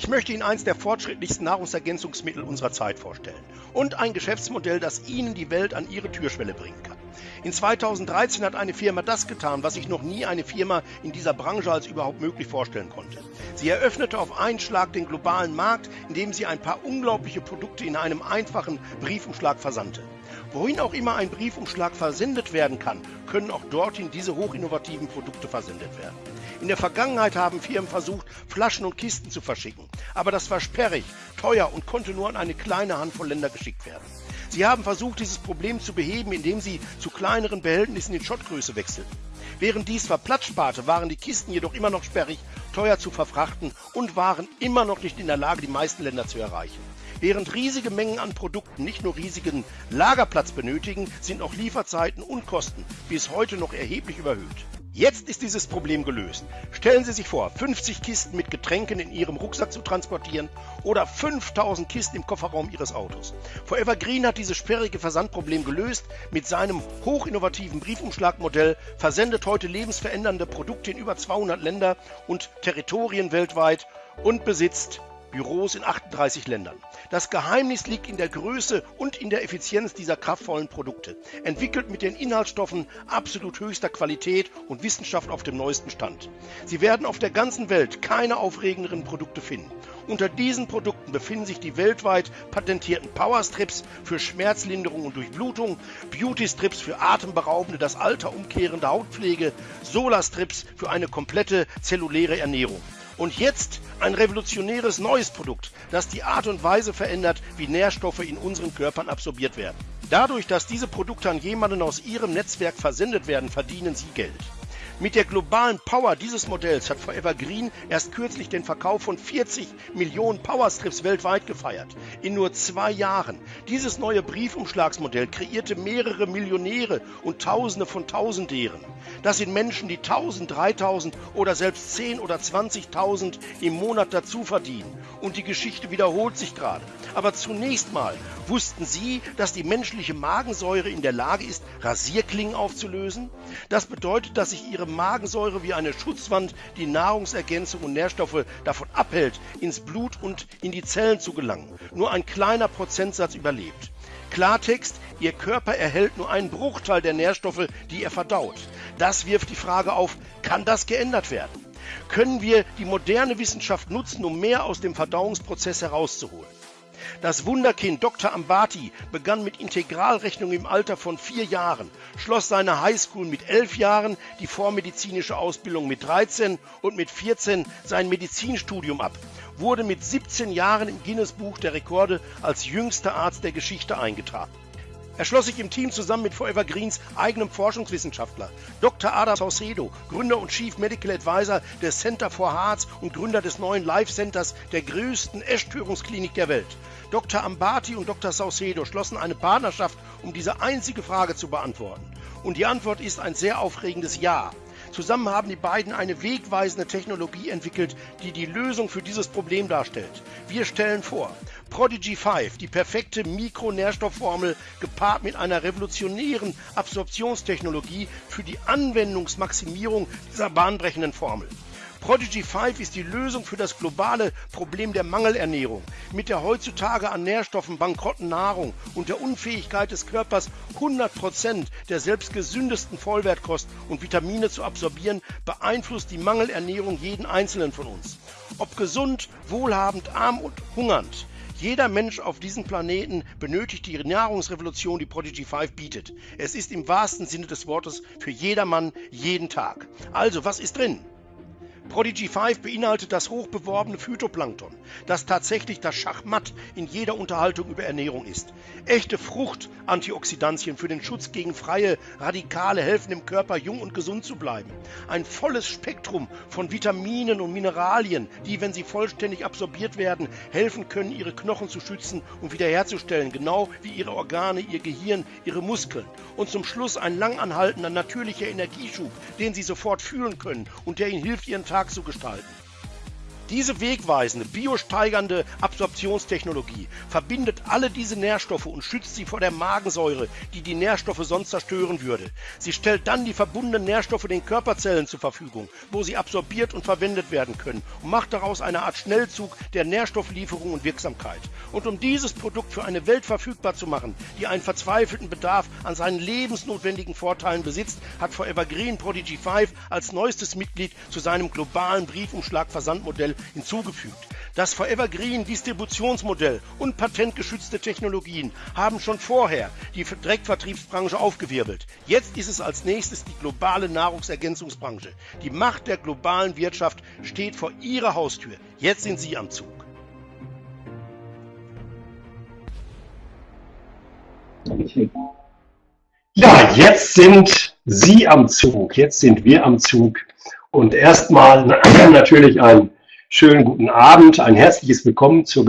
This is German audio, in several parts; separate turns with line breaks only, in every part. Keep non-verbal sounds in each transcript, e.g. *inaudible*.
Ich möchte Ihnen eins der fortschrittlichsten Nahrungsergänzungsmittel unserer Zeit vorstellen und ein Geschäftsmodell, das Ihnen die Welt an Ihre Türschwelle bringen kann. In 2013 hat eine Firma das getan, was sich noch nie eine Firma in dieser Branche als überhaupt möglich vorstellen konnte. Sie eröffnete auf einen Schlag den globalen Markt, indem sie ein paar unglaubliche Produkte in einem einfachen Briefumschlag versandte. Wohin auch immer ein Briefumschlag versendet werden kann, können auch dorthin diese hochinnovativen Produkte versendet werden. In der Vergangenheit haben Firmen versucht, Flaschen und Kisten zu verschicken, aber das war sperrig, teuer und konnte nur an eine kleine Handvoll Länder geschickt werden. Sie haben versucht, dieses Problem zu beheben, indem sie zu kleineren Behältnissen in Schottgröße wechselten. Während dies war Platz sparte, waren die Kisten jedoch immer noch sperrig, teuer zu verfrachten und waren immer noch nicht in der Lage, die meisten Länder zu erreichen. Während riesige Mengen an Produkten nicht nur riesigen Lagerplatz benötigen, sind auch Lieferzeiten und Kosten bis heute noch erheblich überhöht. Jetzt ist dieses Problem gelöst. Stellen Sie sich vor, 50 Kisten mit Getränken in Ihrem Rucksack zu transportieren oder 5000 Kisten im Kofferraum Ihres Autos. Forever Green hat dieses sperrige Versandproblem gelöst. Mit seinem hochinnovativen Briefumschlagmodell versendet heute lebensverändernde Produkte in über 200 Länder und Territorien weltweit und besitzt Büros in 38 Ländern. Das Geheimnis liegt in der Größe und in der Effizienz dieser kraftvollen Produkte, entwickelt mit den Inhaltsstoffen absolut höchster Qualität und Wissenschaft auf dem neuesten Stand. Sie werden auf der ganzen Welt keine aufregenderen Produkte finden. Unter diesen Produkten befinden sich die weltweit patentierten Powerstrips für Schmerzlinderung und Durchblutung, Beauty-Strips für atemberaubende, das Alter umkehrende Hautpflege, Solarstrips für eine komplette zelluläre Ernährung. Und jetzt ein revolutionäres neues Produkt, das die Art und Weise verändert, wie Nährstoffe in unseren Körpern absorbiert werden. Dadurch, dass diese Produkte an jemanden aus Ihrem Netzwerk versendet werden, verdienen Sie Geld. Mit der globalen Power dieses Modells hat Forever Green erst kürzlich den Verkauf von 40 Millionen Powerstrips weltweit gefeiert. In nur zwei Jahren. Dieses neue Briefumschlagsmodell kreierte mehrere Millionäre und Tausende von Tausendären. Das sind Menschen, die 1000, 3000 oder selbst 10 oder 20.000 im Monat dazu verdienen. Und die Geschichte wiederholt sich gerade. Aber zunächst mal wussten Sie, dass die menschliche Magensäure in der Lage ist, Rasierklingen aufzulösen? Das bedeutet, dass sich Ihre Magensäure wie eine Schutzwand die Nahrungsergänzung und Nährstoffe davon abhält, ins Blut und in die Zellen zu gelangen. Nur ein kleiner Prozentsatz überlebt. Klartext, Ihr Körper erhält nur einen Bruchteil der Nährstoffe, die er verdaut. Das wirft die Frage auf, kann das geändert werden? Können wir die moderne Wissenschaft nutzen, um mehr aus dem Verdauungsprozess herauszuholen? Das Wunderkind Dr. Ambati begann mit Integralrechnung im Alter von vier Jahren, schloss seine Highschool mit elf Jahren, die vormedizinische Ausbildung mit 13 und mit 14 sein Medizinstudium ab, wurde mit 17 Jahren im Guinness Buch der Rekorde als jüngster Arzt der Geschichte eingetragen. Er schloss sich im Team zusammen mit Forever Greens eigenem Forschungswissenschaftler, Dr. Adam Saucedo, Gründer und Chief Medical Advisor des Center for Hearts und Gründer des neuen Life Centers der größten Essstörungsklinik der Welt. Dr. Ambati und Dr. Saucedo schlossen eine Partnerschaft, um diese einzige Frage zu beantworten. Und die Antwort ist ein sehr aufregendes Ja. Zusammen haben die beiden eine wegweisende Technologie entwickelt, die die Lösung für dieses Problem darstellt. Wir stellen vor, Prodigy 5, die perfekte Mikronährstoffformel gepaart mit einer revolutionären Absorptionstechnologie für die Anwendungsmaximierung dieser bahnbrechenden Formel. Prodigy 5 ist die Lösung für das globale Problem der Mangelernährung. Mit der heutzutage an Nährstoffen bankrotten Nahrung und der Unfähigkeit des Körpers 100% der selbst gesündesten Vollwertkost und Vitamine zu absorbieren, beeinflusst die Mangelernährung jeden einzelnen von uns. Ob gesund, wohlhabend, arm und hungernd. Jeder Mensch auf diesem Planeten benötigt die Nahrungsrevolution, die Prodigy 5 bietet. Es ist im wahrsten Sinne des Wortes für jedermann jeden Tag. Also, was ist drin? Prodigy 5 beinhaltet das hochbeworbene Phytoplankton, das tatsächlich das Schachmatt in jeder Unterhaltung über Ernährung ist. Echte Fruchtantioxidantien für den Schutz gegen freie Radikale helfen dem Körper jung und gesund zu bleiben. Ein volles Spektrum von Vitaminen und Mineralien, die, wenn sie vollständig absorbiert werden, helfen können, ihre Knochen zu schützen und wiederherzustellen, genau wie ihre Organe, ihr Gehirn, ihre Muskeln. Und zum Schluss ein langanhaltender natürlicher Energieschub, den sie sofort fühlen können und der ihnen hilft, ihren Tag Tag zu gestalten. Diese wegweisende, biosteigernde Absorption Absorptionstechnologie verbindet alle diese Nährstoffe und schützt sie vor der Magensäure, die die Nährstoffe sonst zerstören würde. Sie stellt dann die verbundenen Nährstoffe den Körperzellen zur Verfügung, wo sie absorbiert und verwendet werden können und macht daraus eine Art Schnellzug der Nährstofflieferung und Wirksamkeit. Und um dieses Produkt für eine Welt verfügbar zu machen, die einen verzweifelten Bedarf an seinen lebensnotwendigen Vorteilen besitzt, hat Forever Green Prodigy 5 als neuestes Mitglied zu seinem globalen Briefumschlag-Versandmodell hinzugefügt. Das Forever Green Distributionsmodell und patentgeschützte Technologien haben schon vorher die Direktvertriebsbranche aufgewirbelt. Jetzt ist es als nächstes die globale Nahrungsergänzungsbranche. Die Macht der globalen Wirtschaft steht vor Ihrer Haustür. Jetzt sind Sie am Zug.
Ja, jetzt sind Sie am Zug, jetzt sind wir am Zug. Und erstmal *clears throat* natürlich ein Schönen guten Abend, ein herzliches Willkommen zur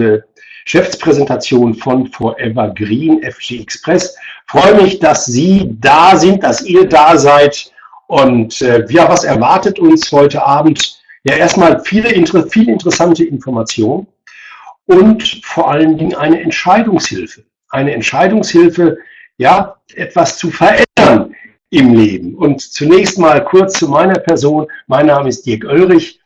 Geschäftspräsentation von Forever Green FG Express. freue mich, dass Sie da sind, dass ihr da seid. Und äh, ja, was erwartet uns heute Abend? Ja, erstmal viele, viele interessante Informationen und vor allen Dingen eine Entscheidungshilfe. Eine Entscheidungshilfe, ja, etwas zu verändern im Leben. Und zunächst mal kurz zu meiner Person. Mein Name ist Dirk Oelrich.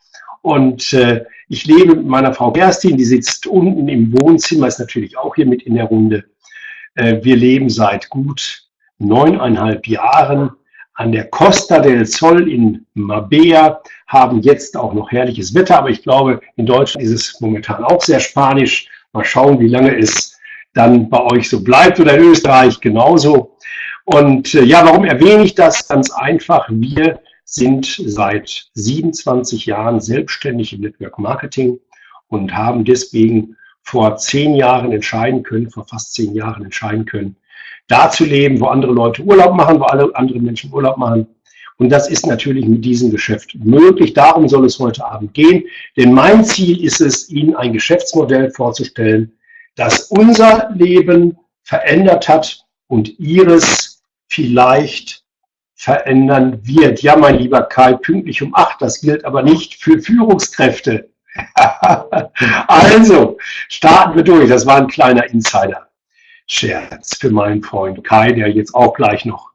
Und äh, ich lebe mit meiner Frau Kerstin, die sitzt unten im Wohnzimmer, ist natürlich auch hier mit in der Runde. Äh, wir leben seit gut neuneinhalb Jahren an der Costa del Sol in Mabea, haben jetzt auch noch herrliches Wetter, aber ich glaube, in Deutschland ist es momentan auch sehr spanisch. Mal schauen, wie lange es dann bei euch so bleibt oder in Österreich genauso. Und äh, ja, warum erwähne ich das? Ganz einfach, wir sind seit 27 Jahren selbstständig im Network Marketing und haben deswegen vor zehn Jahren entscheiden können, vor fast zehn Jahren entscheiden können, da zu leben, wo andere Leute Urlaub machen, wo alle andere Menschen Urlaub machen. Und das ist natürlich mit diesem Geschäft möglich. Darum soll es heute Abend gehen. Denn mein Ziel ist es, Ihnen ein Geschäftsmodell vorzustellen, das unser Leben verändert hat und Ihres vielleicht verändern wird. Ja, mein lieber Kai, pünktlich um acht. Das gilt aber nicht für Führungskräfte. *laughs* also, starten wir durch. Das war ein kleiner Insider-Scherz für meinen Freund Kai, der jetzt auch gleich noch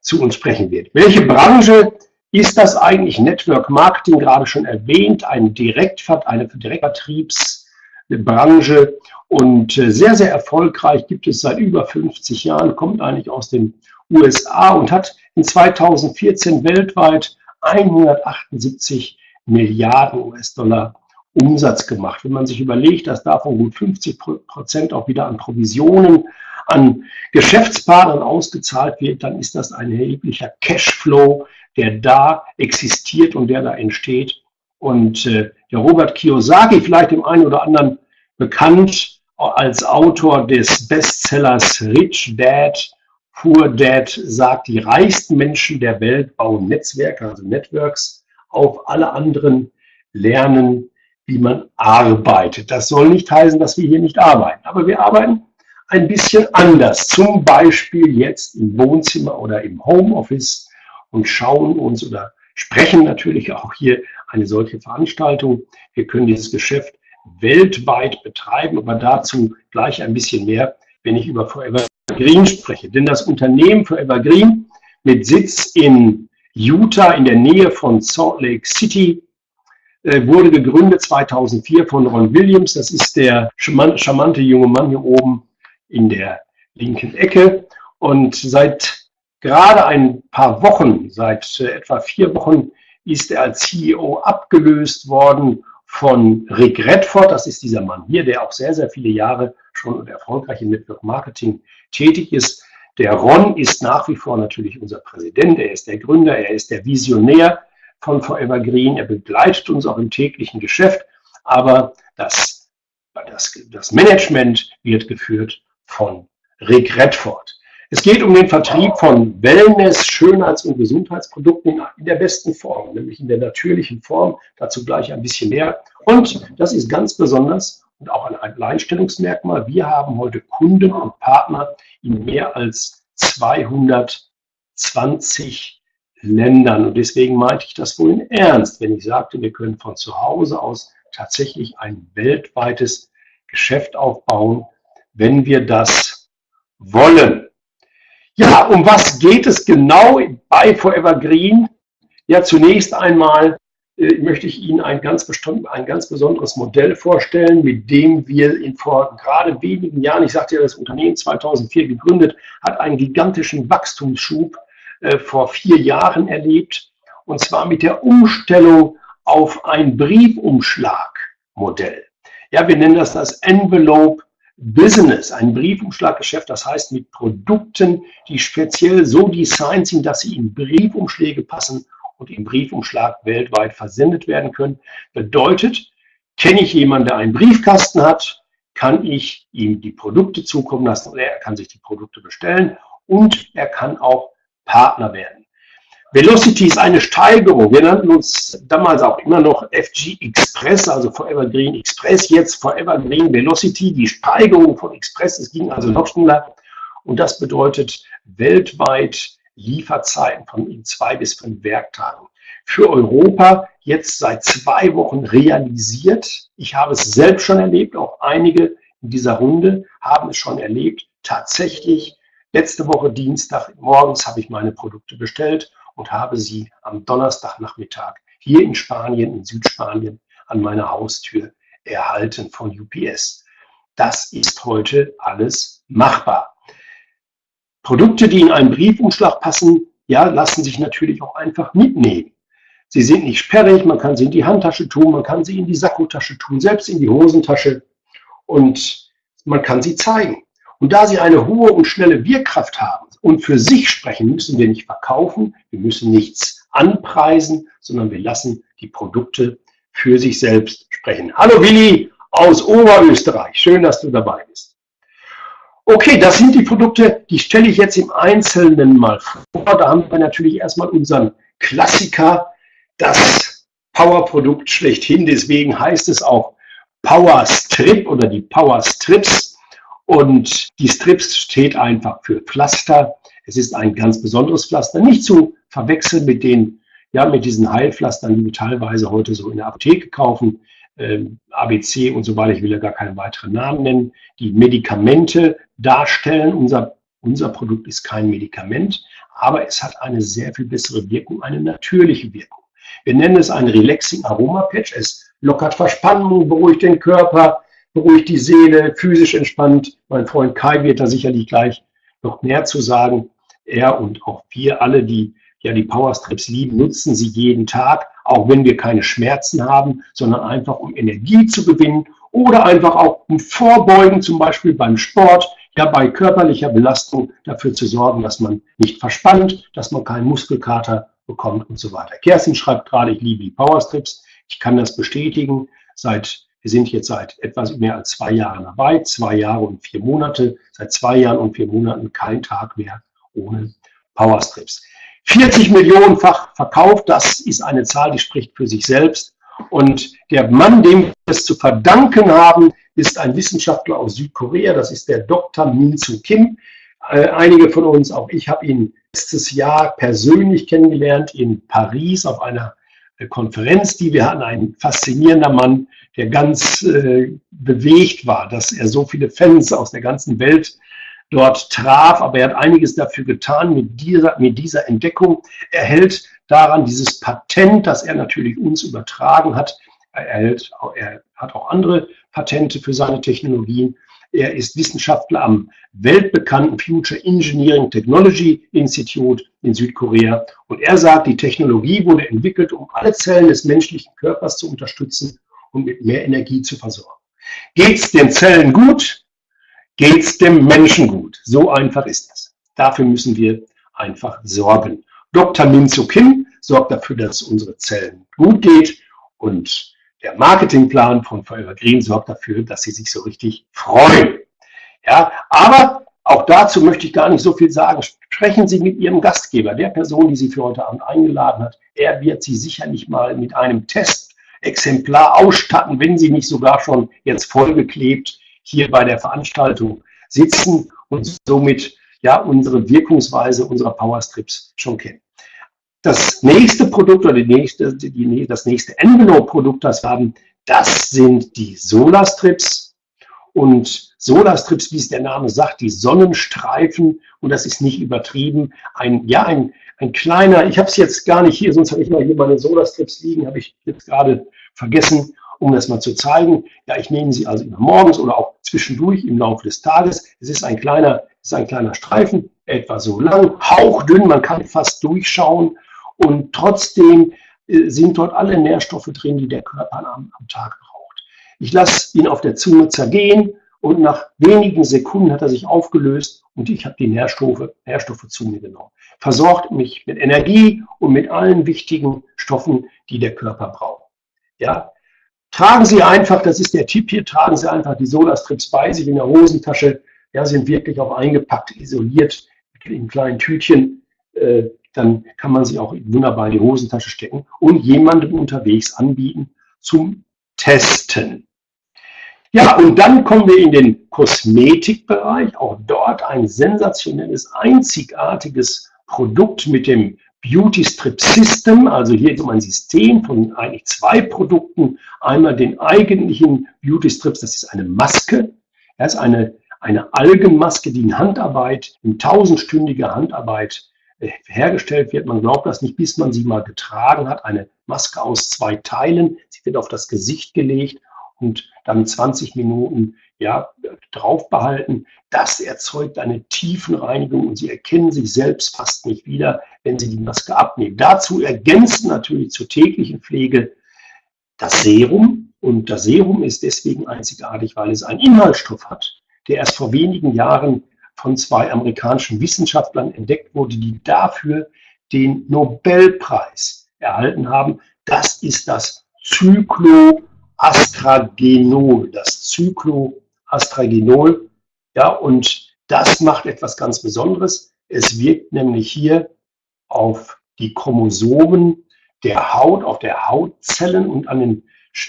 zu uns sprechen wird. Welche Branche ist das eigentlich? Network Marketing, gerade schon erwähnt, ein Direktvert, eine Direktvertriebsbranche und äh, sehr, sehr erfolgreich, gibt es seit über 50 Jahren, kommt eigentlich aus den USA und hat in 2014 weltweit 178 Milliarden US-Dollar Umsatz gemacht. Wenn man sich überlegt, dass davon gut 50 Prozent auch wieder an Provisionen an Geschäftspartnern ausgezahlt wird, dann ist das ein erheblicher Cashflow, der da existiert und der da entsteht. Und äh, der Robert Kiyosaki, vielleicht dem einen oder anderen bekannt als Autor des Bestsellers Rich Dad Poor Dad sagt, die reichsten Menschen der Welt bauen Netzwerke, also Networks, auf alle anderen lernen, wie man arbeitet. Das soll nicht heißen, dass wir hier nicht arbeiten, aber wir arbeiten ein bisschen anders. Zum Beispiel jetzt im Wohnzimmer oder im Homeoffice und schauen uns oder sprechen natürlich auch hier eine solche Veranstaltung. Wir können dieses Geschäft weltweit betreiben, aber dazu gleich ein bisschen mehr, wenn ich über Forever Green spreche. Denn das Unternehmen Forever Green mit Sitz in Utah in der Nähe von Salt Lake City äh, wurde gegründet 2004 von Ron Williams. Das ist der charmante junge Mann hier oben in der linken Ecke. Und seit gerade ein paar Wochen, seit äh, etwa vier Wochen, ist er als CEO abgelöst worden von Rick Redford. Das ist dieser Mann hier, der auch sehr, sehr viele Jahre schon erfolgreich im Network Marketing tätig ist. Der Ron ist nach wie vor natürlich unser Präsident, er ist der Gründer, er ist der Visionär von Forever Green, er begleitet uns auch im täglichen Geschäft, aber das, das, das Management wird geführt von Rick Redford. Es geht um den Vertrieb von Wellness, Schönheits- und Gesundheitsprodukten in der besten Form, nämlich in der natürlichen Form. Dazu gleich ein bisschen mehr. Und das ist ganz besonders und auch ein Alleinstellungsmerkmal. Wir haben heute Kunden und Partner in mehr als 220 Ländern. Und deswegen meinte ich das wohl in Ernst, wenn ich sagte, wir können von zu Hause aus tatsächlich ein weltweites Geschäft aufbauen, wenn wir das wollen. Ja, um was geht es genau bei Forever Green? Ja, zunächst einmal möchte ich Ihnen ein ganz, ein ganz besonderes Modell vorstellen, mit dem wir in vor gerade wenigen Jahren, ich sagte ja, das Unternehmen 2004 gegründet, hat einen gigantischen Wachstumsschub äh, vor vier Jahren erlebt, und zwar mit der Umstellung auf ein Briefumschlagmodell. Ja, wir nennen das das Envelope Business, ein Briefumschlaggeschäft, das heißt mit Produkten, die speziell so designt sind, dass sie in Briefumschläge passen und im Briefumschlag weltweit versendet werden können. Bedeutet, kenne ich jemanden, der einen Briefkasten hat, kann ich ihm die Produkte zukommen lassen oder er kann sich die Produkte bestellen und er kann auch Partner werden. Velocity ist eine Steigerung. Wir nannten uns damals auch immer noch FG Express, also Forever Green Express, jetzt Forever Green Velocity. Die Steigerung von Express, es ging also noch schneller. Und das bedeutet weltweit Lieferzeiten von zwei bis fünf Werktagen. Für Europa jetzt seit zwei Wochen realisiert. Ich habe es selbst schon erlebt, auch einige in dieser Runde haben es schon erlebt. Tatsächlich, letzte Woche Dienstag morgens habe ich meine Produkte bestellt und habe sie am Donnerstagnachmittag hier in Spanien, in Südspanien, an meiner Haustür erhalten von UPS. Das ist heute alles machbar. Produkte, die in einen Briefumschlag passen, ja, lassen sich natürlich auch einfach mitnehmen. Sie sind nicht sperrig, man kann sie in die Handtasche tun, man kann sie in die Sakkotasche tun, selbst in die Hosentasche und man kann sie zeigen. Und da sie eine hohe und schnelle Wirkkraft haben und für sich sprechen, müssen wir nicht verkaufen, wir müssen nichts anpreisen, sondern wir lassen die Produkte für sich selbst sprechen. Hallo Willi aus Oberösterreich, schön, dass du dabei bist. Okay, das sind die Produkte, die stelle ich jetzt im Einzelnen mal vor. Da haben wir natürlich erstmal unseren Klassiker, das Power-Produkt schlechthin. Deswegen heißt es auch Power Strip oder die Power Strips. Und die Strips steht einfach für Pflaster. Es ist ein ganz besonderes Pflaster, nicht zu verwechseln mit den, ja, mit diesen Heilpflastern, die wir teilweise heute so in der Apotheke kaufen. Ähm, ABC und so weiter, ich will ja gar keine weiteren Namen nennen, die Medikamente darstellen. Unser, unser Produkt ist kein Medikament, aber es hat eine sehr viel bessere Wirkung, eine natürliche Wirkung. Wir nennen es ein Relaxing Aroma Patch. Es lockert Verspannung, beruhigt den Körper, beruhigt die Seele, physisch entspannt. Mein Freund Kai wird da sicherlich gleich noch mehr zu sagen. Er und auch wir alle, die ja die Powerstrips lieben, nutzen sie jeden Tag auch wenn wir keine Schmerzen haben, sondern einfach um Energie zu gewinnen oder einfach auch um Vorbeugen, zum Beispiel beim Sport, ja bei körperlicher Belastung dafür zu sorgen, dass man nicht verspannt, dass man keinen Muskelkater bekommt und so weiter. Kerstin schreibt gerade, ich liebe die Powerstrips. Ich kann das bestätigen. Seit, wir sind jetzt seit etwas mehr als zwei Jahren dabei, zwei Jahre und vier Monate, seit zwei Jahren und vier Monaten kein Tag mehr ohne Powerstrips. 40 Millionenfach verkauft, das ist eine Zahl, die spricht für sich selbst. Und der Mann, dem wir es zu verdanken haben, ist ein Wissenschaftler aus Südkorea, das ist der Dr. Min Soo Kim. Äh, einige von uns, auch ich, habe ihn letztes Jahr persönlich kennengelernt in Paris auf einer äh, Konferenz, die wir hatten. Ein faszinierender Mann, der ganz äh, bewegt war, dass er so viele Fans aus der ganzen Welt dort traf, aber er hat einiges dafür getan mit dieser, mit dieser Entdeckung. Er hält daran dieses Patent, das er natürlich uns übertragen hat. Er, hält, er hat auch andere Patente für seine Technologien. Er ist Wissenschaftler am weltbekannten Future Engineering Technology Institute in Südkorea. Und er sagt, die Technologie wurde entwickelt, um alle Zellen des menschlichen Körpers zu unterstützen und mit mehr Energie zu versorgen. Geht es den Zellen gut, geht es dem Menschen gut. So einfach ist das. Dafür müssen wir einfach sorgen. Dr. Min Soo Kim sorgt dafür, dass es unsere Zellen gut geht und der Marketingplan von Forever Green sorgt dafür, dass sie sich so richtig freuen. Ja, aber auch dazu möchte ich gar nicht so viel sagen. Sprechen Sie mit Ihrem Gastgeber, der Person, die Sie für heute Abend eingeladen hat. Er wird Sie sicherlich mal mit einem Testexemplar ausstatten, wenn Sie nicht sogar schon jetzt vollgeklebt hier bei der Veranstaltung sitzen und somit ja unsere Wirkungsweise unserer Powerstrips schon kennen. Das nächste Produkt oder die nächste, die, das nächste Envelope-Produkt, das wir haben, das sind die Solarstrips. Und Solarstrips, wie es der Name sagt, die Sonnenstreifen, und das ist nicht übertrieben, ein, ja, ein, ein kleiner, ich habe es jetzt gar nicht hier, sonst habe ich mal hier meine Solarstrips liegen, habe ich jetzt gerade vergessen, um das mal zu zeigen. Ja, ich nehme sie also immer morgens oder auch zwischendurch im Laufe des Tages. Es ist ein kleiner, ist ein kleiner Streifen, etwa so lang, hauchdünn, man kann fast durchschauen und trotzdem äh, sind dort alle Nährstoffe drin, die der Körper am, am Tag braucht. Ich lasse ihn auf der Zunge zergehen und nach wenigen Sekunden hat er sich aufgelöst und ich habe die Nährstoffe, Nährstoffe zu mir genommen. Versorgt mich mit Energie und mit allen wichtigen Stoffen, die der Körper braucht. Ja, tragen Sie einfach, das ist der Tipp hier, tragen Sie einfach die Solarstrips bei sich in der Hosentasche. Ja, sind wirklich auch eingepackt, isoliert in kleinen Tütchen. Äh, dann kann man sie auch wunderbar in die Hosentasche stecken und jemandem unterwegs anbieten zum Testen. Ja, und dann kommen wir in den Kosmetikbereich. Auch dort ein sensationelles, einzigartiges Produkt mit dem Beauty Strip System. Also hier ist um ein System von eigentlich zwei Produkten. Einmal den eigentlichen Beauty Strips, das ist eine Maske. Das ist eine, eine Algenmaske, die in Handarbeit, in tausendstündiger Handarbeit äh, hergestellt wird. Man glaubt das nicht, bis man sie mal getragen hat. Eine Maske aus zwei Teilen. Sie wird auf das Gesicht gelegt und dann 20 Minuten ja, drauf behalten. Das erzeugt eine Tiefenreinigung und Sie erkennen sich selbst fast nicht wieder, wenn Sie die Maske abnehmen. Dazu ergänzt natürlich zur täglichen Pflege das Serum. Und das Serum ist deswegen einzigartig, weil es einen Inhaltsstoff hat, der erst vor wenigen Jahren von zwei amerikanischen Wissenschaftlern entdeckt wurde, die dafür den Nobelpreis erhalten haben. Das ist das Zyklon Astragenol, das Cycloastragenol. Ja, und das macht etwas ganz Besonderes. Es wirkt nämlich hier auf die Chromosomen der Haut, auf der Hautzellen und an den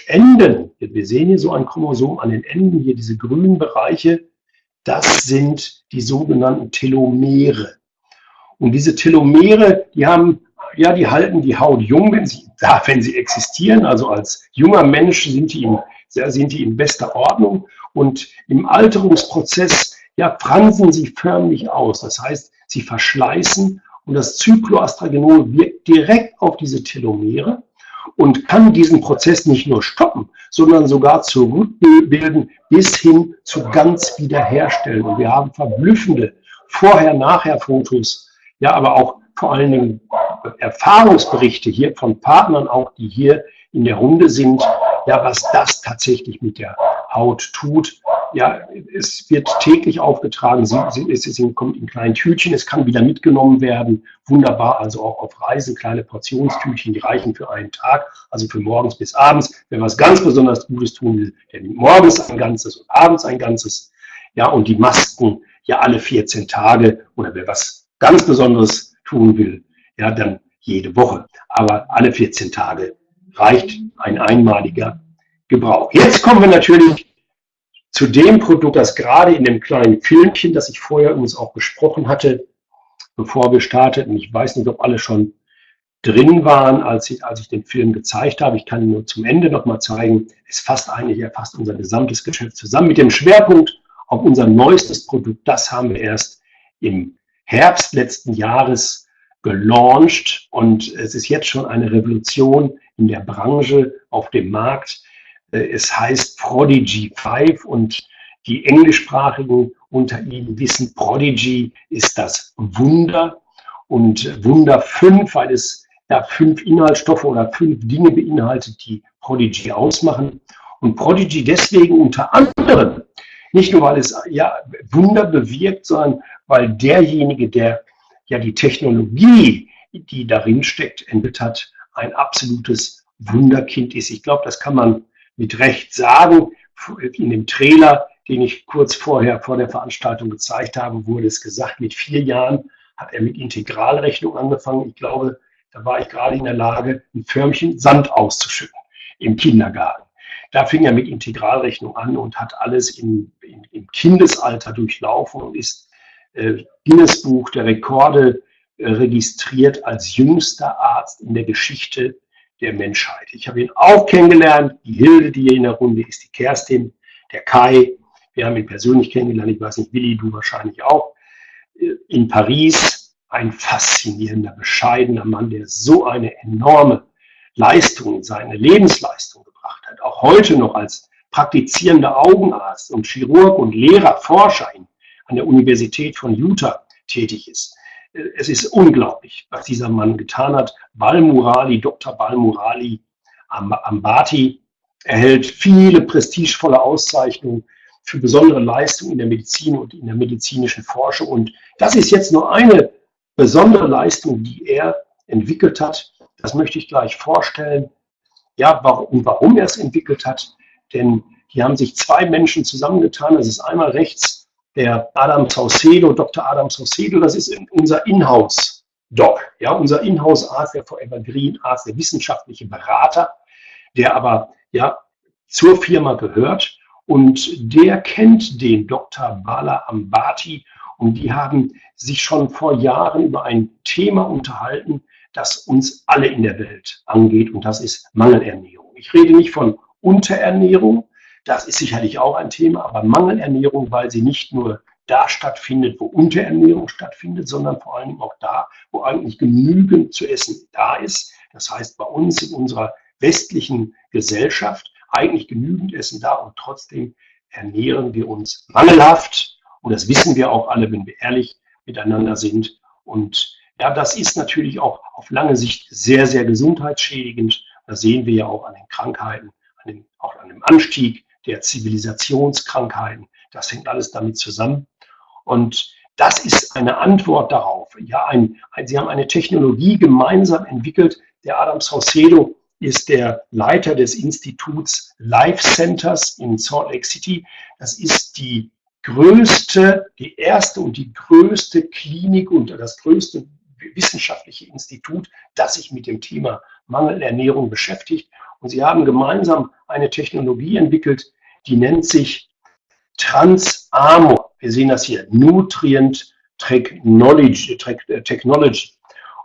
Enden. Wir sehen hier so ein Chromosom an den Enden, hier diese grünen Bereiche. Das sind die sogenannten Telomere. Und diese Telomere, die haben ja, die halten die Haut jung, wenn sie, wenn sie existieren. Also als junger Mensch sind die, in, sind die in bester Ordnung. Und im Alterungsprozess ja, fransen sie förmlich aus. Das heißt, sie verschleißen und das Cycloastragenol wirkt direkt auf diese Telomere und kann diesen Prozess nicht nur stoppen, sondern sogar zurückbilden bis hin zu ganz wiederherstellen. Und wir haben verblüffende Vorher-Nachher-Fotos, ja, aber auch vor allen Dingen Erfahrungsberichte hier von Partnern auch, die hier in der Runde sind, ja, was das tatsächlich mit der Haut tut. Ja, es wird täglich aufgetragen, sie, sie, es, sie kommt in kleinen Tütchen, es kann wieder mitgenommen werden. Wunderbar, also auch auf Reisen, kleine Portionstütchen, die reichen für einen Tag, also für morgens bis abends. Wer was ganz besonders Gutes tun will, der nimmt morgens ein ganzes und abends ein ganzes. Ja, und die Masken ja alle 14 Tage oder wer was ganz Besonderes tun will, ja, dann jede Woche. Aber alle 14 Tage reicht ein einmaliger Gebrauch. Jetzt kommen wir natürlich zu dem Produkt, das gerade in dem kleinen Filmchen, das ich vorher übrigens auch besprochen hatte, bevor wir starteten. Ich weiß nicht, ob alle schon drin waren, als ich, als ich den Film gezeigt habe. Ich kann nur zum Ende nochmal zeigen. Es fasst eigentlich, er unser gesamtes Geschäft zusammen mit dem Schwerpunkt auf unser neuestes Produkt. Das haben wir erst im Herbst letzten Jahres gelauncht und es ist jetzt schon eine Revolution in der Branche, auf dem Markt. Äh, es heißt Prodigy 5 und die englischsprachigen unter Ihnen wissen, Prodigy ist das Wunder und Wunder 5, weil es ja fünf Inhaltsstoffe oder fünf Dinge beinhaltet, die Prodigy ausmachen. Und Prodigy deswegen unter anderem, nicht nur weil es ja Wunder bewirkt, sondern weil derjenige, der ja die Technologie, die darin steckt, entwickelt hat, ein absolutes Wunderkind ist. Ich glaube, das kann man mit Recht sagen. In dem Trailer, den ich kurz vorher vor der Veranstaltung gezeigt habe, wurde es gesagt, mit vier Jahren hat er mit Integralrechnung angefangen. Ich glaube, da war ich gerade in der Lage, ein Förmchen Sand auszuschütten im Kindergarten. Da fing er mit Integralrechnung an und hat alles in, in, im Kindesalter durchlaufen und ist äh, Guinness Buch der Rekorde äh, registriert als jüngster Arzt in der Geschichte der Menschheit. Ich habe ihn auch kennengelernt. Die Hilde, die hier in der Runde ist, die Kerstin, der Kai. Wir haben ihn persönlich kennengelernt, ich weiß nicht, Willi, du wahrscheinlich auch, in Paris. Ein faszinierender, bescheidener Mann, der so eine enorme Leistung, seine Lebensleistung gebracht hat. Auch heute noch als praktizierender Augenarzt und Chirurg und Lehrer, Forscher an der Universität von Utah tätig ist. Es ist unglaublich, was dieser Mann getan hat. Balmurali, Dr. Balmurali Ambati erhält viele prestigevolle Auszeichnungen für besondere Leistungen in der Medizin und in der medizinischen Forschung. Und das ist jetzt nur eine besondere Leistung, die er entwickelt hat. Das möchte ich gleich vorstellen. Ja, warum, warum er es entwickelt hat. Denn hier haben sich zwei Menschen zusammengetan. Das ist einmal rechts der Adam Saucedo, Dr. Adam Saucedo. Das ist unser Inhouse-Doc, ja, unser Inhouse-Arzt, der Forever Green Arzt, der wissenschaftliche Berater, der aber ja zur Firma gehört und der kennt den Dr. Bala Ambati und die haben sich schon vor Jahren über ein Thema unterhalten, das uns alle in der Welt angeht und das ist Mangelernährung. Ich rede nicht von Unterernährung, das ist sicherlich auch ein Thema, aber Mangelernährung, weil sie nicht nur da stattfindet, wo Unterernährung stattfindet, sondern vor allem auch da, wo eigentlich genügend zu essen da ist. Das heißt, bei uns in unserer westlichen Gesellschaft eigentlich genügend Essen da und trotzdem ernähren wir uns mangelhaft. Und das wissen wir auch alle, wenn wir ehrlich miteinander sind. Und ja, das ist natürlich auch auf lange Sicht sehr, sehr gesundheitsschädigend. Das sehen wir ja auch an den Krankheiten, an dem, auch an dem Anstieg der Zivilisationskrankheiten. Das hängt alles damit zusammen. Und das ist eine Antwort darauf. Ja, ein, ein, Sie haben eine Technologie gemeinsam entwickelt. Der Adam Saucedo ist der Leiter des Instituts Life Centers in Salt Lake City. Das ist die größte, die erste und die größte Klinik und das größte wissenschaftliche Institut, das sich mit dem Thema Mangelernährung beschäftigt. Und sie haben gemeinsam eine Technologie entwickelt, die nennt sich Transamor. Wir sehen das hier, Nutrient Technology. Technology.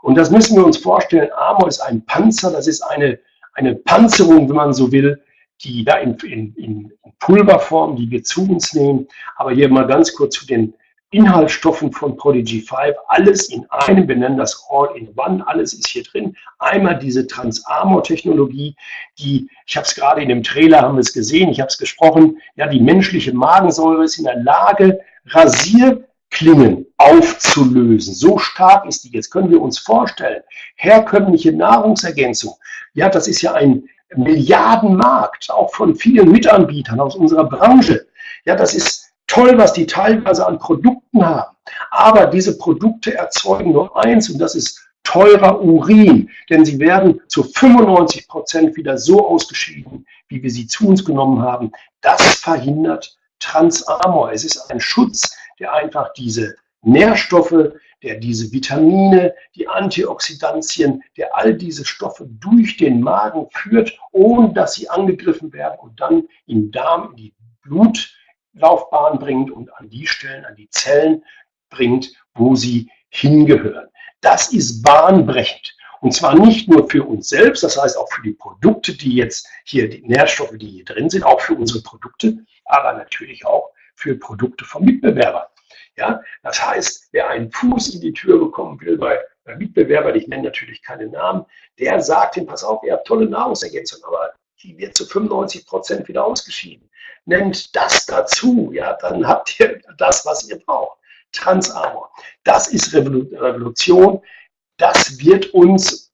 Und das müssen wir uns vorstellen. Armor ist ein Panzer, das ist eine, eine Panzerung, wenn man so will, die da in, in, in Pulverform, die wir zu uns nehmen. Aber hier mal ganz kurz zu den Inhaltsstoffen von Prodigy 5. Alles in einem, wir nennen das All-in-One, alles ist hier drin. Einmal diese Trans-Armor-Technologie, die, ich habe es gerade in dem Trailer, haben wir es gesehen, ich habe es gesprochen, ja, die menschliche Magensäure ist in der Lage, Rasier Klingen aufzulösen. So stark ist die. Jetzt können wir uns vorstellen, herkömmliche Nahrungsergänzung, ja, das ist ja ein Milliardenmarkt, auch von vielen Mitanbietern aus unserer Branche. Ja, das ist toll, was die teilweise an Produkten haben. Aber diese Produkte erzeugen nur eins und das ist teurer Urin, denn sie werden zu 95 Prozent wieder so ausgeschieden, wie wir sie zu uns genommen haben. Das verhindert Transamor. Es ist ein Schutz der einfach diese Nährstoffe, der diese Vitamine, die Antioxidantien, der all diese Stoffe durch den Magen führt, ohne dass sie angegriffen werden und dann in Darm, in die Blutlaufbahn bringt und an die Stellen, an die Zellen bringt, wo sie hingehören. Das ist bahnbrechend. Und zwar nicht nur für uns selbst, das heißt auch für die Produkte, die jetzt hier, die Nährstoffe, die hier drin sind, auch für unsere Produkte, aber natürlich auch für Produkte vom Mitbewerber. Ja, das heißt, wer einen Fuß in die Tür bekommen will bei, bei Mitbewerbern, ich nenne natürlich keine Namen, der sagt ihm, pass auf, ihr habt tolle Nahrungsergänzung, aber die wird zu 95 Prozent wieder ausgeschieden. Nennt das dazu, ja, dann habt ihr das, was ihr braucht. Transamor. Das ist Revolution. Das wird uns,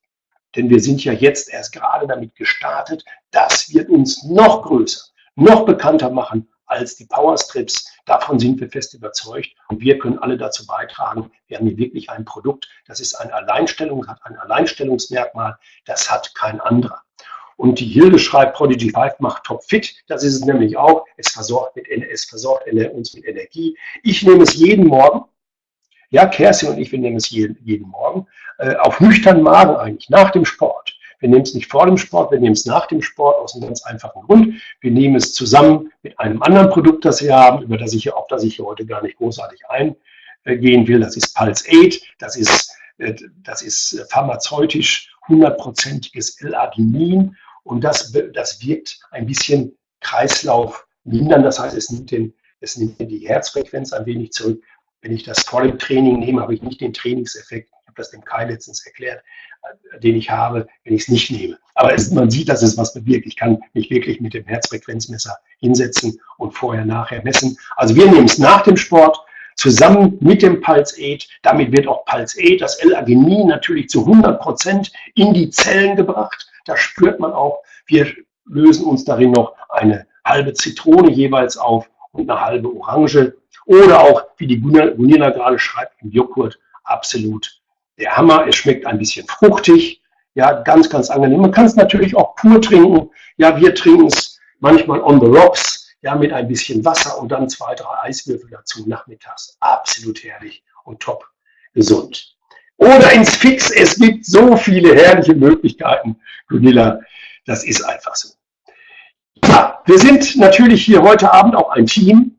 denn wir sind ja jetzt erst gerade damit gestartet, das wird uns noch größer, noch bekannter machen als die Powerstrips. Davon sind wir fest überzeugt und wir können alle dazu beitragen. Wir haben hier wirklich ein Produkt, das ist eine Alleinstellung, hat ein Alleinstellungsmerkmal, das hat kein anderer. Und die Hilde schreibt, Prodigy 5 macht topfit. Das ist es nämlich auch. Es versorgt, mit, es versorgt uns mit Energie. Ich nehme es jeden Morgen. Ja, Kerstin und ich, wir nehmen es jeden, jeden Morgen. Äh, auf nüchternen Magen eigentlich, nach dem Sport. Wir nehmen es nicht vor dem Sport, wir nehmen es nach dem Sport aus einem ganz einfachen Grund. Wir nehmen es zusammen mit einem anderen Produkt, das wir haben, über das ich, auf das ich hier heute gar nicht großartig eingehen will. Das ist Pulse 8. Das ist, äh, das ist pharmazeutisch hundertprozentiges L-Arginin und das, das wirkt ein bisschen Kreislauf mindern. Das heißt, es nimmt den Es nimmt die Herzfrequenz ein wenig zurück. Wenn ich das vor dem Training nehme, habe ich nicht den Trainingseffekt. Ich habe das dem Kai letztens erklärt, äh, den ich habe, wenn ich es nicht nehme. Aber es, man sieht, dass es was bewirkt. Ich kann mich wirklich mit dem Herzfrequenzmesser hinsetzen und vorher, nachher messen. Also wir nehmen es nach dem Sport zusammen mit dem Pulse 8. Damit wird auch Pulse 8, das L-Arginin, natürlich zu 100 Prozent in die Zellen gebracht. Da spürt man auch, wir lösen uns darin noch eine halbe Zitrone jeweils auf und eine halbe Orange. Oder auch, wie die Gunilla gerade schreibt, im Joghurt, absolut der Hammer. Es schmeckt ein bisschen fruchtig, ja, ganz, ganz angenehm. Man kann es natürlich auch pur trinken. Ja, wir trinken es manchmal on the rocks, ja, mit ein bisschen Wasser und dann zwei, drei Eiswürfel dazu nachmittags. Absolut herrlich und top gesund. Oder ins Fix. Es gibt so viele herrliche Möglichkeiten, Gunilla. Das ist einfach so. Ja, wir sind natürlich hier heute Abend auch ein Team.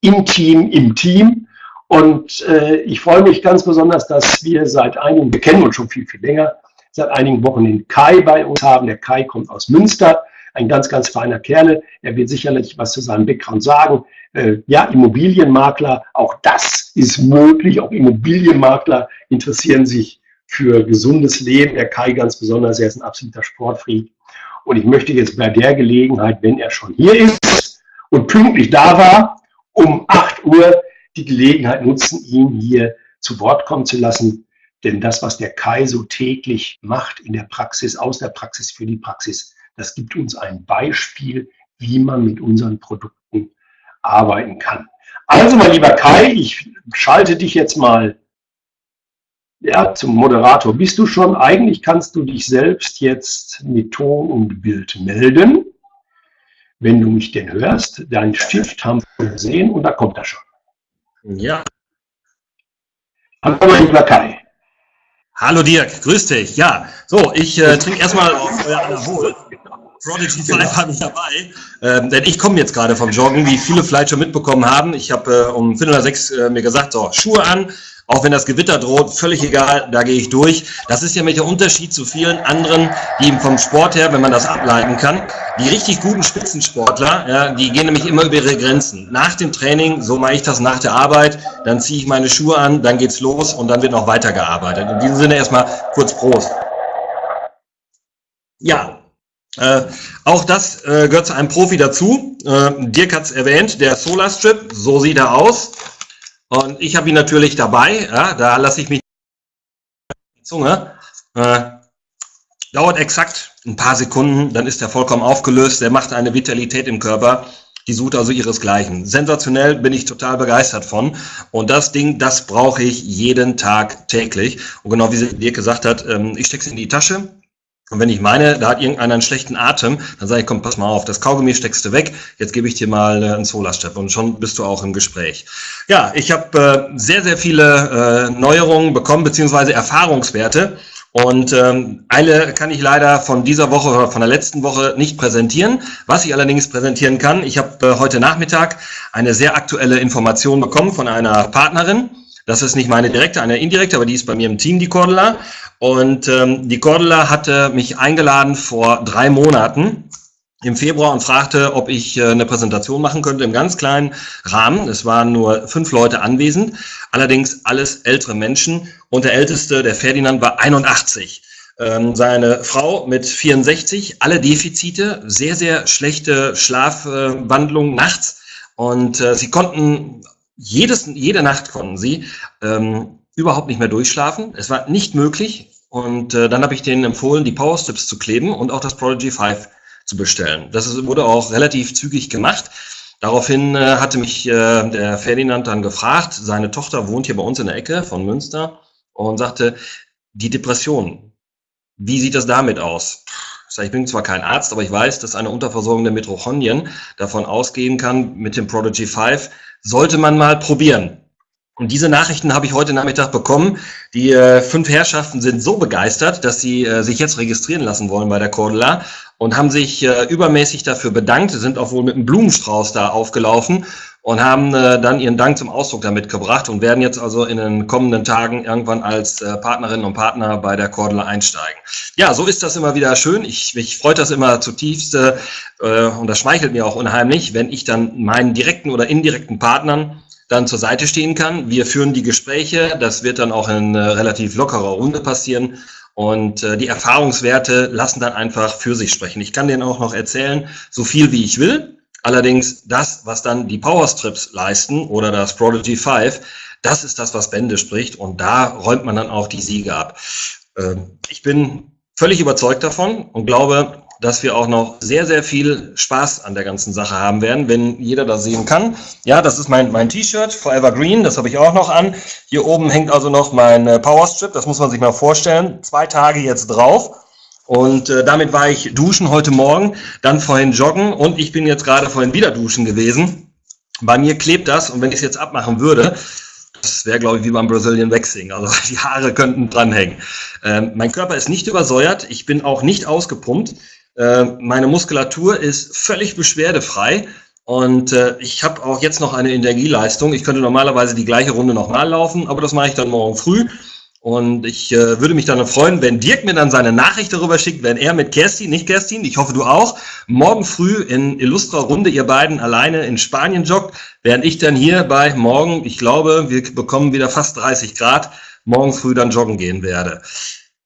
Im Team, im Team. Und äh, ich freue mich ganz besonders, dass wir seit einigen, wir kennen uns schon viel, viel länger, seit einigen Wochen den Kai bei uns haben. Der Kai kommt aus Münster, ein ganz, ganz feiner Kerl. Er wird sicherlich was zu seinem Background sagen. Äh, ja, Immobilienmakler, auch das ist möglich. Auch Immobilienmakler interessieren sich für gesundes Leben. Der Kai ganz besonders, er ist ein absoluter Sportfreak. Und ich möchte jetzt bei der Gelegenheit, wenn er schon hier ist und pünktlich da war, um 8 Uhr die Gelegenheit nutzen, ihn hier zu Wort kommen zu lassen. Denn das, was der Kai so täglich macht in der Praxis, aus der Praxis für die Praxis, das gibt uns ein Beispiel, wie man mit unseren Produkten arbeiten kann. Also, mein lieber Kai, ich schalte dich jetzt mal ja, zum Moderator. Bist du schon? Eigentlich kannst du dich selbst jetzt mit Ton und Bild melden, wenn du mich denn hörst. Dein Stift haben wir gesehen und da kommt er schon.
Ja.
Hallo, mein lieber Kai.
Hallo Dirk, grüß dich. Ja, so, ich äh, trinke erstmal auf euer Anabol. Prodigy 5 habe ich dabei, ähm, denn ich komme jetzt gerade vom Joggen, wie viele vielleicht schon mitbekommen haben. Ich habe äh, um Viertel nach sechs äh, mir gesagt, so, Schuhe an, auch wenn das Gewitter droht, völlig egal, da gehe ich durch. Das ist ja mit der Unterschied zu vielen anderen, die vom Sport her, wenn man das ableiten kann, die richtig guten Spitzensportler, ja, die gehen nämlich immer über ihre Grenzen. Nach dem Training, so mache ich das nach der Arbeit, dann ziehe ich meine Schuhe an, dann geht's los und dann wird noch weitergearbeitet. In diesem Sinne erstmal kurz Prost. Ja, äh, auch das äh, gehört zu einem Profi dazu. Äh, Dirk hat es erwähnt, der Solar Strip, so sieht er aus. Und ich habe ihn natürlich dabei. Ja, da lasse ich mich die Zunge. Äh, dauert exakt ein paar Sekunden, dann ist er vollkommen aufgelöst. Der macht eine Vitalität im Körper. Die sucht also ihresgleichen. Sensationell bin ich total begeistert von. Und das Ding, das brauche ich jeden Tag täglich. Und genau wie Dirk gesagt hat, ähm, ich stecke es in die Tasche, und wenn ich meine, da hat irgendeiner einen schlechten Atem, dann sage ich, komm, pass mal auf, das Kaugummi steckst du weg, jetzt gebe ich dir mal äh, einen Solarstep und schon bist du auch im Gespräch. Ja, ich habe äh, sehr, sehr viele äh, Neuerungen bekommen, beziehungsweise Erfahrungswerte. Und ähm, eine kann ich leider von dieser Woche oder von der letzten Woche nicht präsentieren. Was ich allerdings präsentieren kann, ich habe äh, heute Nachmittag eine sehr aktuelle Information bekommen von einer Partnerin. Das ist nicht meine direkte, eine indirekte, aber die ist bei mir im Team, die Cordula. Und ähm, die Cordula hatte mich eingeladen vor drei Monaten im Februar und fragte, ob ich äh, eine Präsentation machen könnte im ganz kleinen Rahmen. Es waren nur fünf Leute anwesend, allerdings alles ältere Menschen. Und der älteste, der Ferdinand, war 81. Ähm, seine Frau mit 64, alle Defizite, sehr, sehr schlechte Schlafwandlung nachts. Und äh, sie konnten jedes, jede Nacht konnten sie ähm, überhaupt nicht mehr durchschlafen. Es war nicht möglich. Und äh, dann habe ich denen empfohlen, die Power Strips zu kleben und auch das Prodigy 5 zu bestellen. Das wurde auch relativ zügig gemacht. Daraufhin äh, hatte mich äh, der Ferdinand dann gefragt, seine Tochter wohnt hier bei uns in der Ecke von Münster und sagte, die Depression, wie sieht das damit aus? Ich bin zwar kein Arzt, aber ich weiß, dass eine Unterversorgung der Mitochondrien davon ausgehen kann mit dem Prodigy 5, sollte man mal probieren. Und diese Nachrichten habe ich heute Nachmittag bekommen. Die äh, fünf Herrschaften sind so begeistert, dass sie äh, sich jetzt registrieren lassen wollen bei der Cordula und haben sich äh, übermäßig dafür bedankt, sind auch wohl mit einem Blumenstrauß da aufgelaufen und haben äh, dann ihren Dank zum Ausdruck damit gebracht und werden jetzt also in den kommenden Tagen irgendwann als äh, Partnerinnen und Partner bei der Cordula einsteigen. Ja, so ist das immer wieder schön. Ich, mich freut das immer zutiefst äh, und das schmeichelt mir auch unheimlich, wenn ich dann meinen direkten oder indirekten Partnern dann zur Seite stehen kann. Wir führen die Gespräche, das wird dann auch in äh, relativ lockerer Runde passieren. Und äh, die Erfahrungswerte lassen dann einfach für sich sprechen. Ich kann denen auch noch erzählen, so viel wie ich will. Allerdings das, was dann die Powerstrips leisten oder das Prodigy 5, das ist das, was Bände spricht und da räumt man dann auch die Siege ab. Ähm, ich bin völlig überzeugt davon und glaube, dass wir auch noch sehr, sehr viel Spaß an der ganzen Sache haben werden, wenn jeder das sehen kann. Ja, das ist mein, mein T-Shirt, Forever Green, das habe ich auch noch an. Hier oben hängt also noch mein äh, Powerstrip, das muss man sich mal vorstellen. Zwei Tage jetzt drauf. Und äh, damit war ich duschen heute Morgen, dann vorhin joggen und ich bin jetzt gerade vorhin wieder duschen gewesen. Bei mir klebt das und wenn ich es jetzt abmachen würde, das wäre, glaube ich, wie beim Brazilian Waxing. Also *laughs* die Haare könnten dranhängen. Ähm, mein Körper ist nicht übersäuert. Ich bin auch nicht ausgepumpt. Äh, meine Muskulatur ist völlig beschwerdefrei. Und äh, ich habe auch jetzt noch eine Energieleistung. Ich könnte normalerweise die gleiche Runde nochmal laufen, aber das mache ich dann morgen früh. Und ich äh, würde mich dann freuen, wenn Dirk mir dann seine Nachricht darüber schickt, wenn er mit Kerstin, nicht Kerstin, ich hoffe du auch, morgen früh in illustrer Runde ihr beiden alleine in Spanien joggt, während ich dann hier bei morgen, ich glaube, wir bekommen wieder fast 30 Grad, morgen früh dann joggen gehen werde.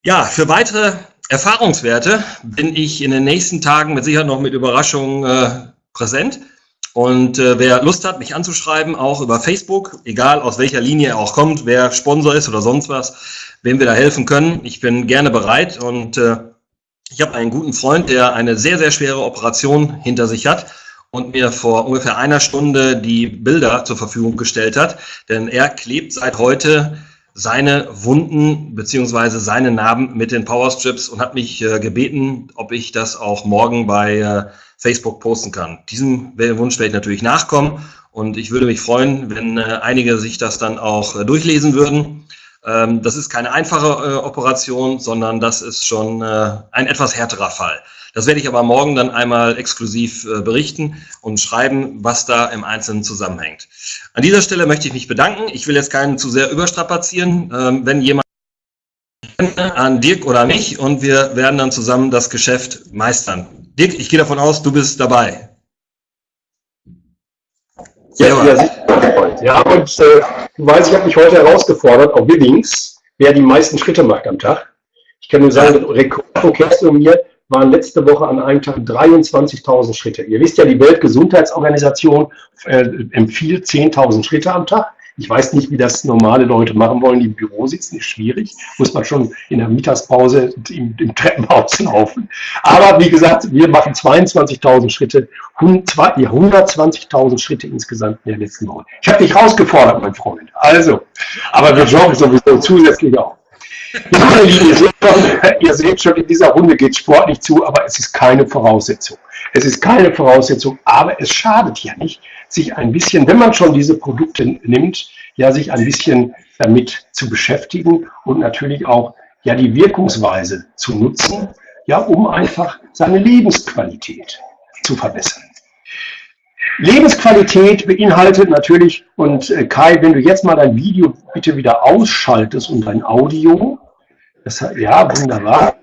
Ja, für weitere Erfahrungswerte bin ich in den nächsten Tagen mit Sicherheit noch mit Überraschungen äh, präsent. Und äh, wer Lust hat, mich anzuschreiben, auch über Facebook, egal aus welcher Linie er auch kommt, wer Sponsor ist oder sonst was, wem wir da helfen können, ich bin gerne bereit. Und äh, ich habe einen guten Freund, der eine sehr, sehr schwere Operation hinter sich hat und mir vor ungefähr einer Stunde die Bilder zur Verfügung gestellt hat. Denn er klebt seit heute seine Wunden beziehungsweise seine Narben mit den Powerstrips und hat mich äh, gebeten, ob ich das auch morgen bei äh, Facebook posten kann. Diesem Wunsch werde ich natürlich nachkommen und ich würde mich freuen, wenn äh, einige sich das dann auch äh, durchlesen würden. Ähm, das ist keine einfache äh, Operation, sondern das ist schon äh, ein etwas härterer Fall. Das werde ich aber morgen dann einmal exklusiv äh, berichten und schreiben, was da im Einzelnen zusammenhängt. An dieser Stelle möchte ich mich bedanken. Ich will jetzt keinen zu sehr überstrapazieren. Ähm, wenn jemand an Dirk oder mich und wir werden dann zusammen das Geschäft meistern. Dirk, ich gehe davon aus, du bist dabei.
Ja, ja, ja und äh, du weißt, ich habe mich heute herausgefordert, auf Willings, wer die meisten Schritte macht am Tag. Ich kann nur sagen, ja. Rekord von Kerstin und mir waren letzte Woche an einem Tag 23.000 Schritte. Ihr wisst ja, die Weltgesundheitsorganisation äh, empfiehlt 10.000 Schritte am Tag. Ich weiß nicht, wie das normale Leute machen wollen, die im Büro sitzen, ist schwierig. Muss man schon in der Mittagspause im, im Treppenhaus laufen. Aber wie gesagt, wir machen 22.000 Schritte, 120.000 Schritte insgesamt in der letzten Woche. Ich habe dich rausgefordert, mein Freund. Also, aber wir joggen sowieso zusätzlich auch. Ihr seht, schon, in dieser Runde geht sportlich zu, aber es ist keine Voraussetzung. Es ist keine Voraussetzung, aber es schadet ja nicht, sich ein bisschen, wenn man schon diese Produkte nimmt, ja, sich ein bisschen damit zu beschäftigen und natürlich auch ja die Wirkungsweise zu nutzen, ja, um einfach seine Lebensqualität zu verbessern. Lebensqualität beinhaltet natürlich, und äh, Kai, wenn du jetzt mal dein Video bitte wieder ausschaltest und dein Audio, das, ja, wunderbar,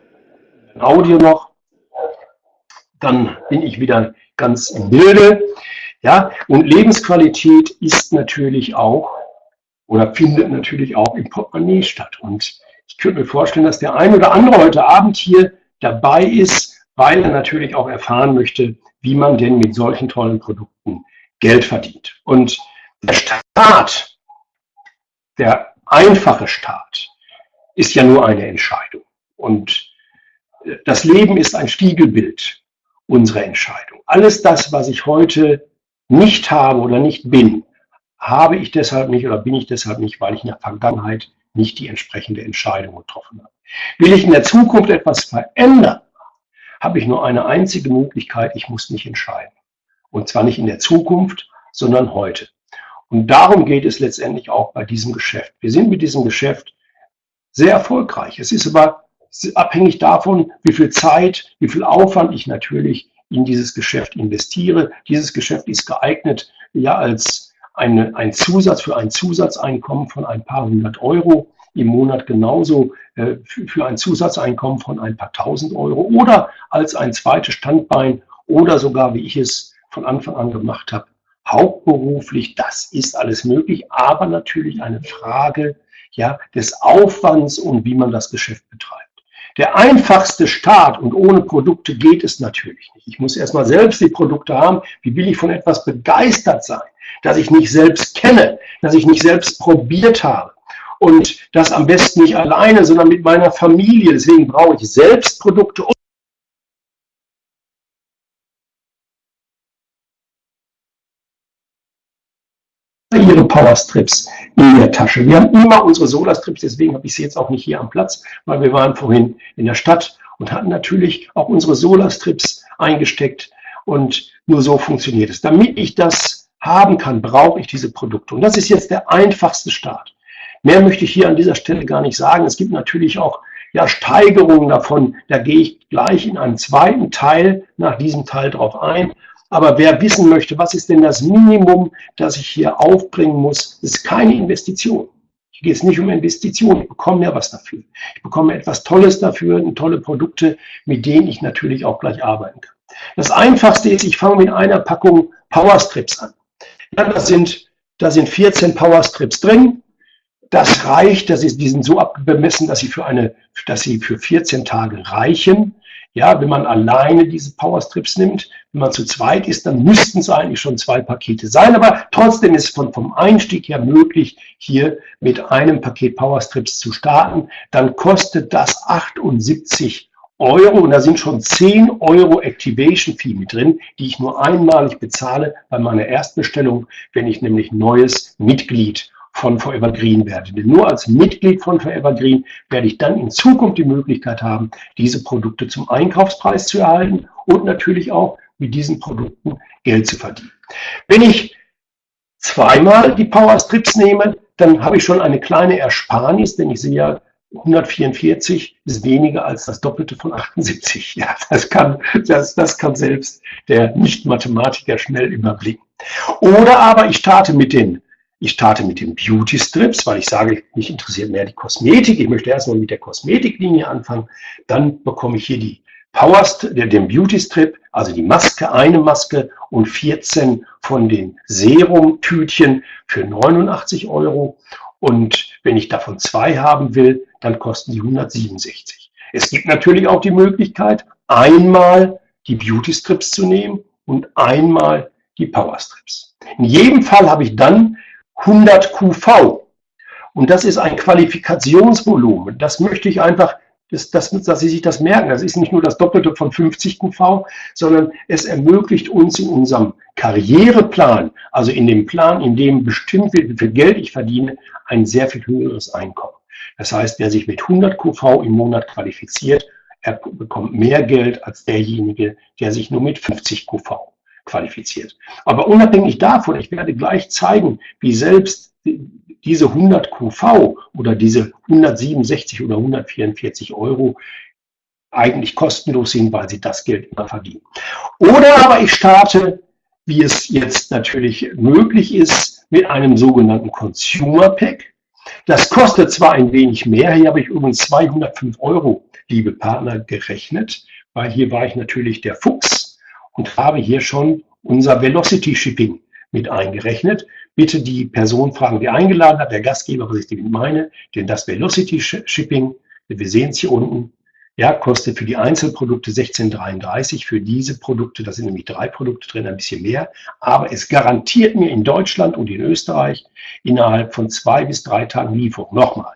Audio noch, dann bin ich wieder ganz im Bilde. Ja, und Lebensqualität ist natürlich auch oder findet natürlich auch im Portemonnaie statt. Und ich könnte mir vorstellen, dass der ein oder andere heute Abend hier dabei ist, weil er natürlich auch erfahren möchte, wie man denn mit solchen tollen Produkten Geld verdient. Und der Staat, der einfache Staat, ist ja nur eine Entscheidung. Und das Leben ist ein Spiegelbild unserer Entscheidung. Alles das, was ich heute nicht habe oder nicht bin, habe ich deshalb nicht oder bin ich deshalb nicht, weil ich in der Vergangenheit nicht die entsprechende Entscheidung getroffen habe. Will ich in der Zukunft etwas verändern, habe ich nur eine einzige Möglichkeit, ich muss mich entscheiden. Und zwar nicht in der Zukunft, sondern heute. Und darum geht es letztendlich auch bei diesem Geschäft. Wir sind mit diesem Geschäft sehr erfolgreich. Es ist aber abhängig davon, wie viel Zeit, wie viel Aufwand ich natürlich in dieses Geschäft investiere. Dieses Geschäft ist geeignet, ja, als eine, ein Zusatz für ein Zusatzeinkommen von ein paar hundert Euro im Monat genauso äh, für ein Zusatzeinkommen von ein paar tausend Euro oder als ein zweites Standbein oder sogar, wie ich es von Anfang an gemacht habe, hauptberuflich. Das ist alles möglich, aber natürlich eine Frage ja, des Aufwands und wie man das Geschäft betreibt. Der einfachste Start und ohne Produkte geht es natürlich nicht. Ich muss erstmal selbst die Produkte haben. Wie will ich von etwas begeistert sein, das ich nicht selbst kenne, das ich nicht selbst probiert habe? Und das am besten nicht alleine, sondern mit meiner Familie. Deswegen brauche ich selbst Produkte ihre Powerstrips in der Tasche. Wir haben immer unsere Solarstrips, deswegen habe ich sie jetzt auch nicht hier am Platz, weil wir waren vorhin in der Stadt und hatten natürlich auch unsere Solarstrips eingesteckt und nur so funktioniert es. Damit ich das haben kann, brauche ich diese Produkte. Und das ist jetzt der einfachste Start. Mehr möchte ich hier an dieser Stelle gar nicht sagen. Es gibt natürlich auch ja, Steigerungen davon. Da gehe ich gleich in einem zweiten Teil nach diesem Teil drauf ein. Aber wer wissen möchte, was ist denn das Minimum, das ich hier aufbringen muss, ist keine Investition. Hier geht es nicht um Investitionen. Ich bekomme ja was dafür. Ich bekomme etwas Tolles dafür, tolle Produkte, mit denen ich natürlich auch gleich arbeiten kann. Das Einfachste ist, ich fange mit einer Packung Powerstrips an. Ja, das sind, da sind 14 Powerstrips drin. Das reicht, das ist, die sind so abbemessen, dass sie für eine, dass sie für 14 Tage reichen. Ja, wenn man alleine diese Powerstrips nimmt, wenn man zu zweit ist, dann müssten es eigentlich schon zwei Pakete sein. Aber trotzdem ist von, vom Einstieg her möglich, hier mit einem Paket Powerstrips zu starten. Dann kostet das 78 Euro und da sind schon 10 Euro Activation Fee mit drin, die ich nur einmalig bezahle bei meiner Erstbestellung, wenn ich nämlich neues Mitglied von Forever Green werde. Denn nur als Mitglied von Forever Green werde ich dann in Zukunft die Möglichkeit haben, diese Produkte zum Einkaufspreis zu erhalten und natürlich auch mit diesen Produkten Geld zu verdienen. Wenn ich zweimal die Power Strips nehme, dann habe ich schon eine kleine Ersparnis, denn ich sehe ja, 144 ist weniger als das Doppelte von 78. Ja, das kann, das, das kann selbst der Nicht-Mathematiker schnell überblicken. Oder aber ich starte mit den ich starte mit den Beauty Strips, weil ich sage, mich interessiert mehr die Kosmetik. Ich möchte erstmal mit der Kosmetiklinie anfangen. Dann bekomme ich hier die Power, den Beauty Strip, also die Maske, eine Maske und 14 von den Serum-Tütchen für 89 Euro. Und wenn ich davon zwei haben will, dann kosten die 167. Es gibt natürlich auch die Möglichkeit, einmal die Beauty Strips zu nehmen und einmal die Power Strips. In jedem Fall habe ich dann 100 QV. Und das ist ein Qualifikationsvolumen. Das möchte ich einfach, dass, dass, dass Sie sich das merken. Das ist nicht nur das Doppelte von 50 QV, sondern es ermöglicht uns in unserem Karriereplan, also in dem Plan, in dem bestimmt wird, wie viel Geld ich verdiene, ein sehr viel höheres Einkommen. Das heißt, wer sich mit 100 QV im Monat qualifiziert, er bekommt mehr Geld als derjenige, der sich nur mit 50 QV qualifiziert. Aber unabhängig davon, ich werde gleich zeigen, wie selbst diese 100 QV oder diese 167 oder 144 Euro eigentlich kostenlos sind, weil sie das Geld immer verdienen. Oder aber ich starte, wie es jetzt natürlich möglich ist, mit einem sogenannten Consumer Pack. Das kostet zwar ein wenig mehr, hier habe ich übrigens 205 Euro, liebe Partner, gerechnet, weil hier war ich natürlich der Fuchs und habe hier schon unser Velocity Shipping mit eingerechnet. Bitte die Person fragen, die eingeladen hat, der Gastgeber, was ich damit meine, denn das Velocity Shipping, wir sehen es hier unten, ja, kostet für die Einzelprodukte 16,33. Für diese Produkte, da sind nämlich drei Produkte drin, ein bisschen mehr. Aber es garantiert mir in Deutschland und in Österreich innerhalb von zwei bis drei Tagen Lieferung. Nochmal.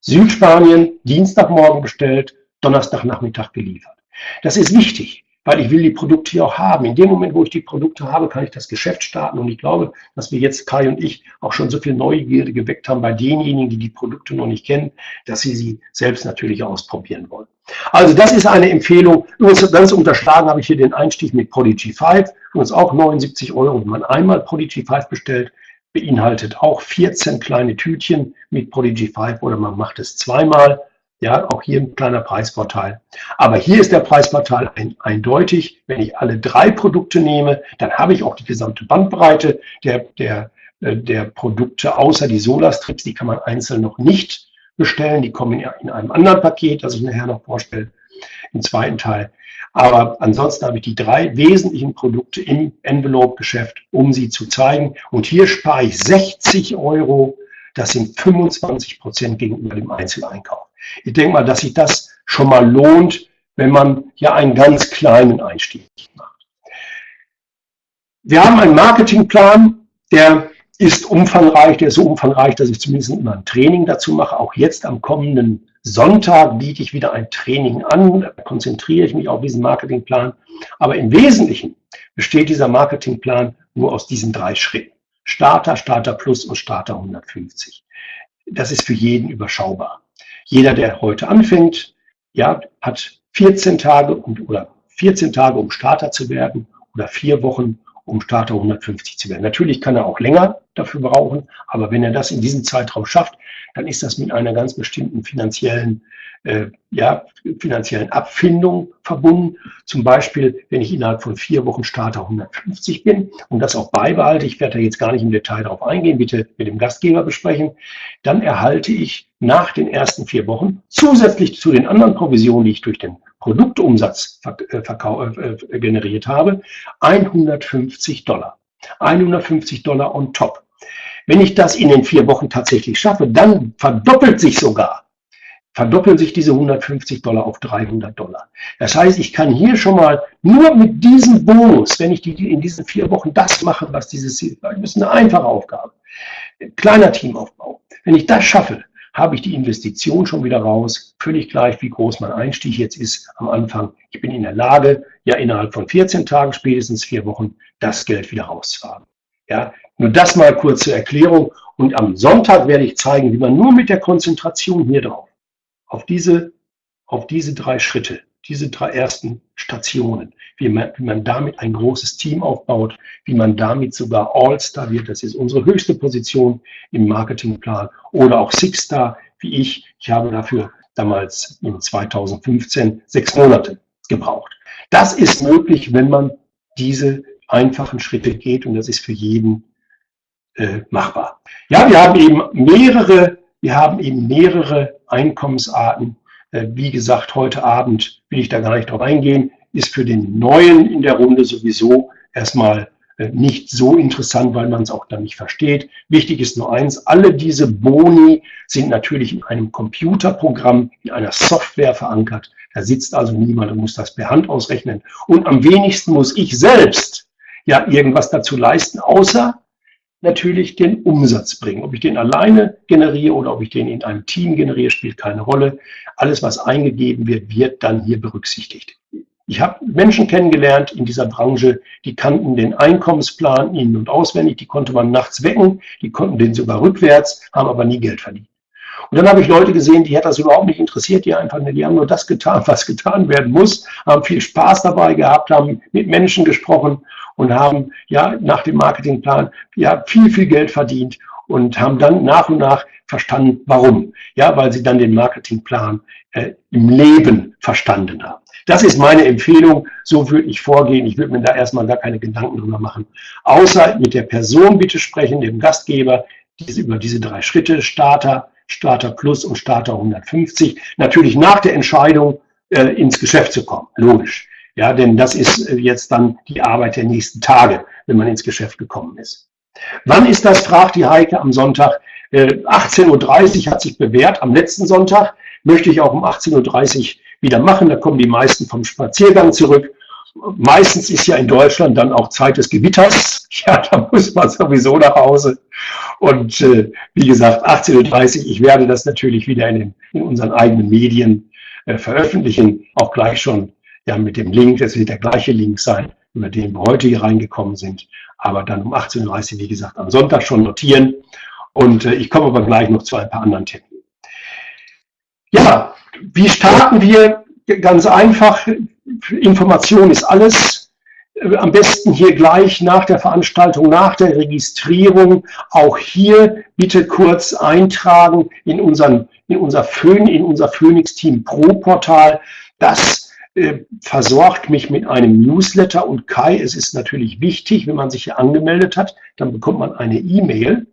Südspanien, Dienstagmorgen bestellt, Donnerstagnachmittag geliefert. Das ist wichtig weil ich will die Produkte hier auch haben. In dem Moment, wo ich die Produkte habe, kann ich das Geschäft starten. Und ich glaube, dass wir jetzt, Kai und ich, auch schon so viel Neugierde geweckt haben bei denjenigen, die die Produkte noch nicht kennen, dass sie sie selbst natürlich ausprobieren wollen. Also das ist eine Empfehlung. Übrigens ganz unterschlagen habe ich hier den Einstieg mit Prodigy 5. Übrigens auch 79 Euro, wenn man einmal Prodigy 5 bestellt beinhaltet auch 14 kleine Tütchen mit Prodigy 5 oder man macht es zweimal. Ja, auch hier ein kleiner Preisvorteil. Aber hier ist der Preisvorteil ein, eindeutig. Wenn ich alle drei Produkte nehme, dann habe ich auch die gesamte Bandbreite der, der äh, der Produkte außer die Solarstrips, die kann man einzeln noch nicht bestellen. Die kommen in einem anderen Paket, das ich nachher noch vorstelle, im zweiten Teil. Aber ansonsten habe ich die drei wesentlichen Produkte im Envelope-Geschäft, um sie zu zeigen. Und hier spare ich 60 Euro. Das sind 25 Prozent gegenüber dem Einzeleinkauf. Ich denke mal, dass sich das schon mal lohnt, wenn man ja einen ganz kleinen Einstieg macht. Wir haben einen Marketingplan, der ist umfangreich, der ist so umfangreich, dass ich zumindest immer ein Training dazu mache. Auch jetzt am kommenden Sonntag biete ich wieder ein Training an, da konzentriere ich mich auf diesen Marketingplan. Aber im Wesentlichen besteht dieser Marketingplan nur aus diesen drei Schritten. Starter, Starter Plus und Starter 150. Das ist für jeden überschaubar. Jeder, der heute anfängt, ja, hat 14 Tage um, oder 14 Tage, um Starter zu werden oder vier Wochen, um Starter 150 zu werden. Natürlich kann er auch länger dafür brauchen, aber wenn er das in diesem Zeitraum schafft, dann ist das mit einer ganz bestimmten finanziellen, äh, ja, finanziellen Abfindung verbunden. Zum Beispiel, wenn ich innerhalb von vier Wochen Starter 150 bin und das auch beibehalte, ich werde da jetzt gar nicht im Detail darauf eingehen, bitte mit dem Gastgeber besprechen, dann erhalte ich nach den ersten vier Wochen zusätzlich zu den anderen Provisionen, die ich durch den Produktumsatz äh, äh, generiert habe, 150 Dollar. 150 Dollar on top. Wenn ich das in den vier Wochen tatsächlich schaffe, dann verdoppelt sich sogar, verdoppeln sich diese 150 Dollar auf 300 Dollar. Das heißt, ich kann hier schon mal nur mit diesem Bonus, wenn ich die, in diesen vier Wochen das mache, was dieses Ziel war, das ist eine einfache Aufgabe, kleiner Teamaufbau. Wenn ich das schaffe, habe ich die Investition schon wieder raus, völlig gleich, wie groß mein Einstieg jetzt ist am Anfang. Ich bin in der Lage, ja innerhalb von 14 Tagen, spätestens vier Wochen, das Geld wieder rauszuhaben. Ja, nur das mal kurz zur Erklärung. Und am Sonntag werde ich zeigen, wie man nur mit der Konzentration hier drauf, auf diese, auf diese drei Schritte, diese drei ersten Stationen, wie man, wie man damit ein großes Team aufbaut, wie man damit sogar All-Star wird, das ist unsere höchste Position im Marketingplan, oder auch Six-Star, wie ich. Ich habe dafür damals in 2015 sechs Monate gebraucht. Das ist möglich, wenn man diese einfachen Schritte geht und das ist für jeden äh, machbar. Ja, wir haben eben mehrere, wir haben eben mehrere Einkommensarten. Äh, wie gesagt, heute Abend will ich da gar nicht drauf eingehen, ist für den Neuen in der Runde sowieso erstmal nicht so interessant, weil man es auch dann nicht versteht. Wichtig ist nur eins, alle diese Boni sind natürlich in einem Computerprogramm, in einer Software verankert. Da sitzt also niemand und muss das per Hand ausrechnen. Und am wenigsten muss ich selbst ja irgendwas dazu leisten, außer natürlich den Umsatz bringen. Ob ich den alleine generiere oder ob ich den in einem Team generiere, spielt keine Rolle. Alles, was eingegeben wird, wird dann hier berücksichtigt. Ich habe Menschen kennengelernt in dieser Branche, die kannten den Einkommensplan in- und auswendig, die konnte man nachts wecken, die konnten den sogar rückwärts, haben aber nie Geld verdient. Und dann habe ich Leute gesehen, die hat das überhaupt nicht interessiert, die einfach, die haben nur das getan, *laughs* was getan werden muss, haben viel Spaß dabei gehabt, haben mit Menschen gesprochen und haben ja nach dem Marketingplan ja viel, viel Geld verdient und haben dann nach und nach verstanden, warum. Ja, weil sie dann den Marketingplan äh, im Leben verstanden haben. Das ist meine Empfehlung. So würde ich vorgehen. Ich würde mir da erstmal gar keine Gedanken drüber machen. Außer mit der Person bitte sprechen, dem Gastgeber, diese, über diese drei Schritte, Starter, Starter Plus und Starter 150. Natürlich nach der Entscheidung, äh, ins Geschäft zu kommen. Logisch. Ja, denn das ist äh, jetzt dann die Arbeit der nächsten Tage, wenn man ins Geschäft gekommen ist. Wann ist das, fragt die Heike am Sonntag. 18.30 äh, Uhr hat sich bewährt. Am letzten Sonntag möchte ich auch um 18.30 Uhr wieder machen. Da kommen die meisten vom Spaziergang zurück. Meistens ist ja in Deutschland dann auch Zeit des Gewitters. *laughs* Ja, da muss man sowieso nach Hause. Und äh, wie gesagt, 18.30 Uhr, ich werde das natürlich wieder in, den, in unseren eigenen Medien äh, veröffentlichen. Auch gleich schon ja, mit dem Link. Es wird der gleiche Link sein, über den wir heute hier reingekommen sind. Aber dann um 18.30 Uhr, wie gesagt, am Sonntag schon notieren. Und äh, ich komme aber gleich noch zu ein paar anderen Themen. Ja, wie starten wir? Ganz einfach. Information ist alles. Am besten hier gleich nach der Veranstaltung, nach der Registrierung. Auch hier bitte kurz eintragen in, unseren, in unser, Phön, in unser Phoenix Team Pro Portal. Das äh, versorgt mich mit einem Newsletter und Kai, es ist natürlich wichtig, wenn man sich hier angemeldet hat, dann bekommt man eine E-Mail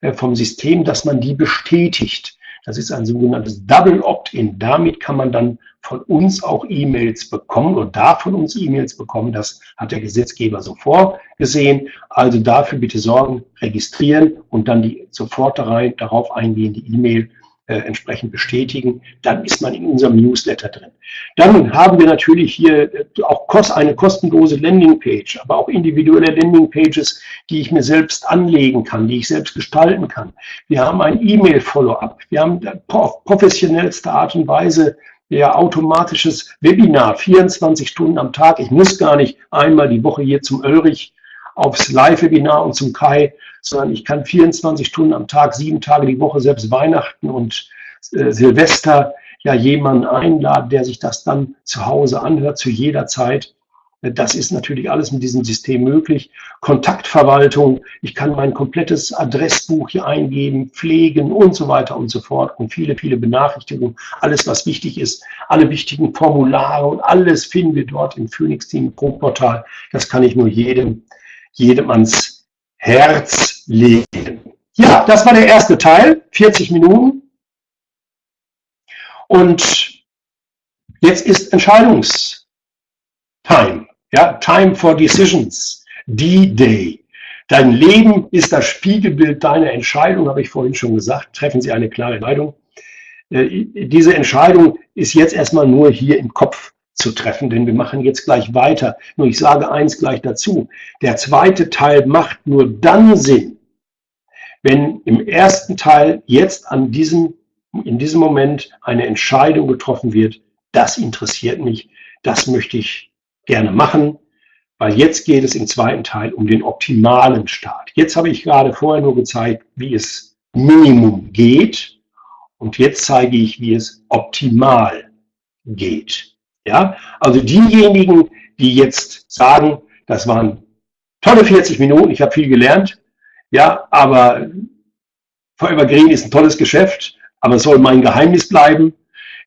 äh, vom System, dass man die bestätigt. Das ist ein sogenanntes Double Opt-in. Damit kann man dann von uns auch E-Mails bekommen oder darf von uns E-Mails bekommen. Das hat der Gesetzgeber so vorgesehen. Also dafür bitte sorgen, registrieren und dann die sofort darauf eingehende E-Mail äh, entsprechend bestätigen. Dann ist man in unserem Newsletter drin. Dann haben wir natürlich hier äh, auch eine kostenlose Landingpage, aber auch individuelle Landingpages, die ich mir selbst anlegen kann, die ich selbst gestalten kann. Wir haben ein E-Mail-Follow-up. Wir haben auf professionellste Art und Weise ja, automatisches Webinar, 24 Stunden am Tag. Ich muss gar nicht einmal die Woche hier zum Ulrich aufs Live-Webinar und zum Kai, sondern ich kann 24 Stunden am Tag, sieben Tage die Woche, selbst Weihnachten und äh, Silvester, ja jemanden einladen, der sich das dann zu Hause anhört, zu jeder Zeit. Das ist natürlich alles mit diesem System möglich. Kontaktverwaltung, ich kann mein komplettes Adressbuch hier eingeben, pflegen und so weiter und so fort und viele, viele Benachrichtigungen, alles was wichtig ist, alle wichtigen Formulare und alles finden wir dort im Phoenix Team Pro Portal. Das kann ich nur jedem, jedem ans Herz legen. Ja, das war der erste Teil, 40 Minuten. Und jetzt ist Entscheidungstime. Ja, Time for Decisions, D-Day. Dein Leben ist das Spiegelbild deiner Entscheidung, habe ich vorhin schon gesagt. Treffen Sie eine klare Entscheidung. Äh, diese Entscheidung ist jetzt erstmal nur hier im Kopf zu treffen, denn wir machen jetzt gleich weiter. Nur ich sage eins gleich dazu. Der zweite Teil macht nur dann Sinn, wenn im ersten Teil jetzt an diesem, in diesem Moment eine Entscheidung getroffen wird, das interessiert mich, das möchte ich gerne machen, weil jetzt geht es im zweiten Teil um den optimalen Start. Jetzt habe ich gerade vorher nur gezeigt, wie es Minimum geht und jetzt zeige ich, wie es optimal geht. Ja, also diejenigen, die jetzt sagen, das waren tolle 40 Minuten, ich habe viel gelernt, ja, aber Forever Green ist ein tolles Geschäft, aber es soll mein Geheimnis bleiben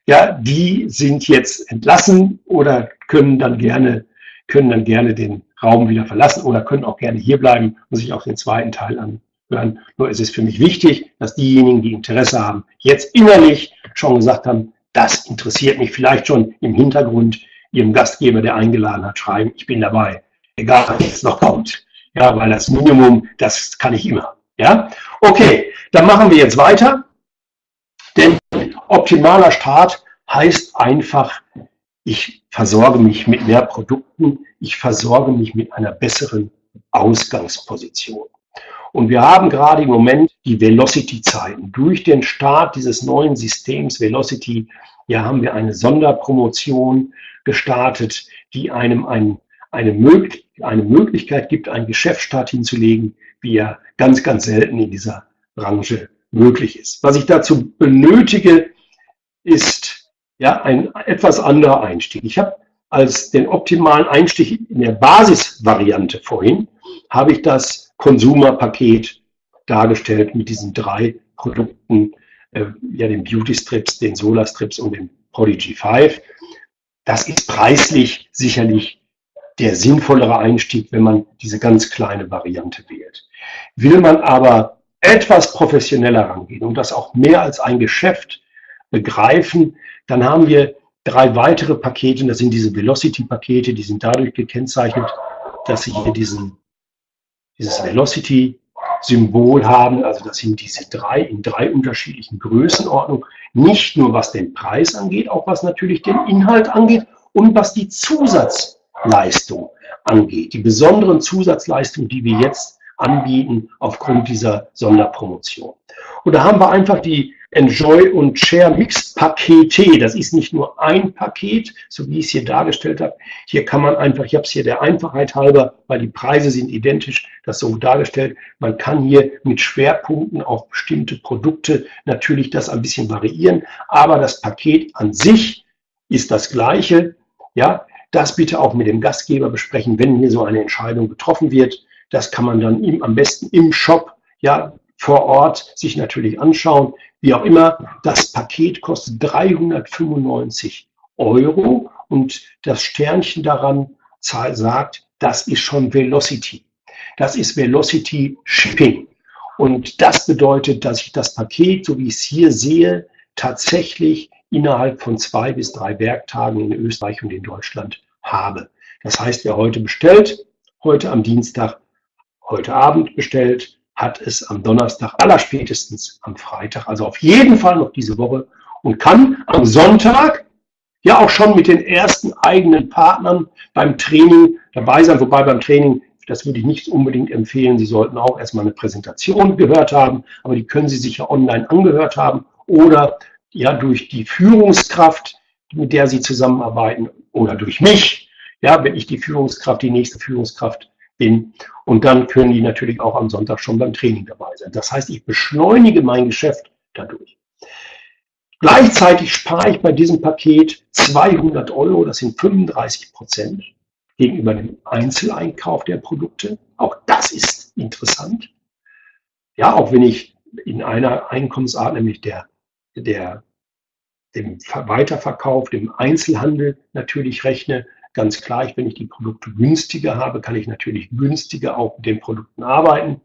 ja, die sind jetzt entlassen oder können dann gerne, können dann gerne den Raum wieder verlassen oder können auch gerne hier bleiben und sich auch den zweiten Teil anhören. Nur ist es für mich wichtig, dass diejenigen, die Interesse haben, jetzt innerlich schon gesagt haben, das interessiert mich vielleicht schon im Hintergrund ihrem Gastgeber, der eingeladen hat, schreiben, ich bin dabei, egal was jetzt noch kommt. Ja, weil das Minimum, das kann ich immer. Ja, okay, dann machen wir jetzt weiter. Denn optimaler Start heißt einfach, ich versorge mich mit mehr Produkten, ich versorge mich mit einer besseren Ausgangsposition. Und wir haben gerade im Moment die Velocity-Zeiten. Durch den Start dieses neuen Systems Velocity, ja, haben wir eine Sonderpromotion gestartet, die einem ein, eine, Mög eine Möglichkeit gibt, einen Geschäftsstart hinzulegen, wie er ganz, ganz selten in dieser Branche möglich ist. Was ich dazu benötige, ist ja ein etwas anderer Einstieg. Ich habe als den optimalen Einstieg in der Basisvariante vorhin, habe ich das Konsumerpaket dargestellt mit diesen drei Produkten, äh, ja den Beauty Strips, den Solar Strips und den Prodigy 5. Das ist preislich sicherlich der sinnvollere Einstieg, wenn man diese ganz kleine Variante wählt. Will man aber etwas professioneller rangehen und das auch mehr als ein Geschäft begreifen, dann haben wir drei weitere Pakete, das sind diese Velocity-Pakete, die sind dadurch gekennzeichnet, dass sie hier diesen, dieses Velocity-Symbol haben, also das sind diese drei in drei unterschiedlichen Größenordnungen, nicht nur was den Preis angeht, auch was natürlich den Inhalt angeht und was die Zusatzleistung angeht, die besonderen Zusatzleistungen, die wir jetzt anbieten aufgrund dieser Sonderpromotion. Und da haben wir einfach die Enjoy und Share Mixed Pakete. Das ist nicht nur ein Paket, so wie ich es hier dargestellt habe. Hier kann man einfach, ich habe es hier der Einfachheit halber, weil die Preise sind identisch, das so dargestellt. Man kann hier mit Schwerpunkten auf bestimmte Produkte natürlich das ein bisschen variieren, aber das Paket an sich ist das gleiche. Ja, das bitte auch mit dem Gastgeber besprechen, wenn hier so eine Entscheidung getroffen wird. Das kann man dann im, am besten im Shop ja, vor Ort sich natürlich anschauen. Wie auch immer, das Paket kostet 395 Euro und das Sternchen daran sagt, das ist schon Velocity. Das ist Velocity Shipping. Und das bedeutet, dass ich das Paket, so wie ich es hier sehe, tatsächlich innerhalb von zwei bis drei Werktagen in Österreich und in Deutschland habe. Das heißt, wer heute bestellt, heute am Dienstag, heute Abend bestellt, hat es am Donnerstag, allerspätestens am Freitag, also auf jeden Fall noch diese Woche und kann am Sonntag ja auch schon mit den ersten eigenen Partnern beim Training dabei sein. Wobei beim Training, das würde ich nicht unbedingt empfehlen, Sie sollten auch erstmal eine Präsentation gehört haben, aber die können Sie sich ja online angehört haben oder ja durch die Führungskraft, mit der Sie zusammenarbeiten oder durch mich, ja, wenn ich die Führungskraft, die nächste Führungskraft. Und dann können die natürlich auch am Sonntag schon beim Training dabei sein. Das heißt, ich beschleunige mein Geschäft dadurch. Gleichzeitig spare ich bei diesem Paket 200 Euro, das sind 35 Prozent gegenüber dem Einzeleinkauf der Produkte. Auch das ist interessant. Ja, auch wenn ich in einer Einkommensart, nämlich der, der, dem Weiterverkauf, dem Einzelhandel natürlich rechne, Ganz klar, wenn ich die Produkte günstiger habe, kann ich natürlich günstiger auch mit den Produkten arbeiten.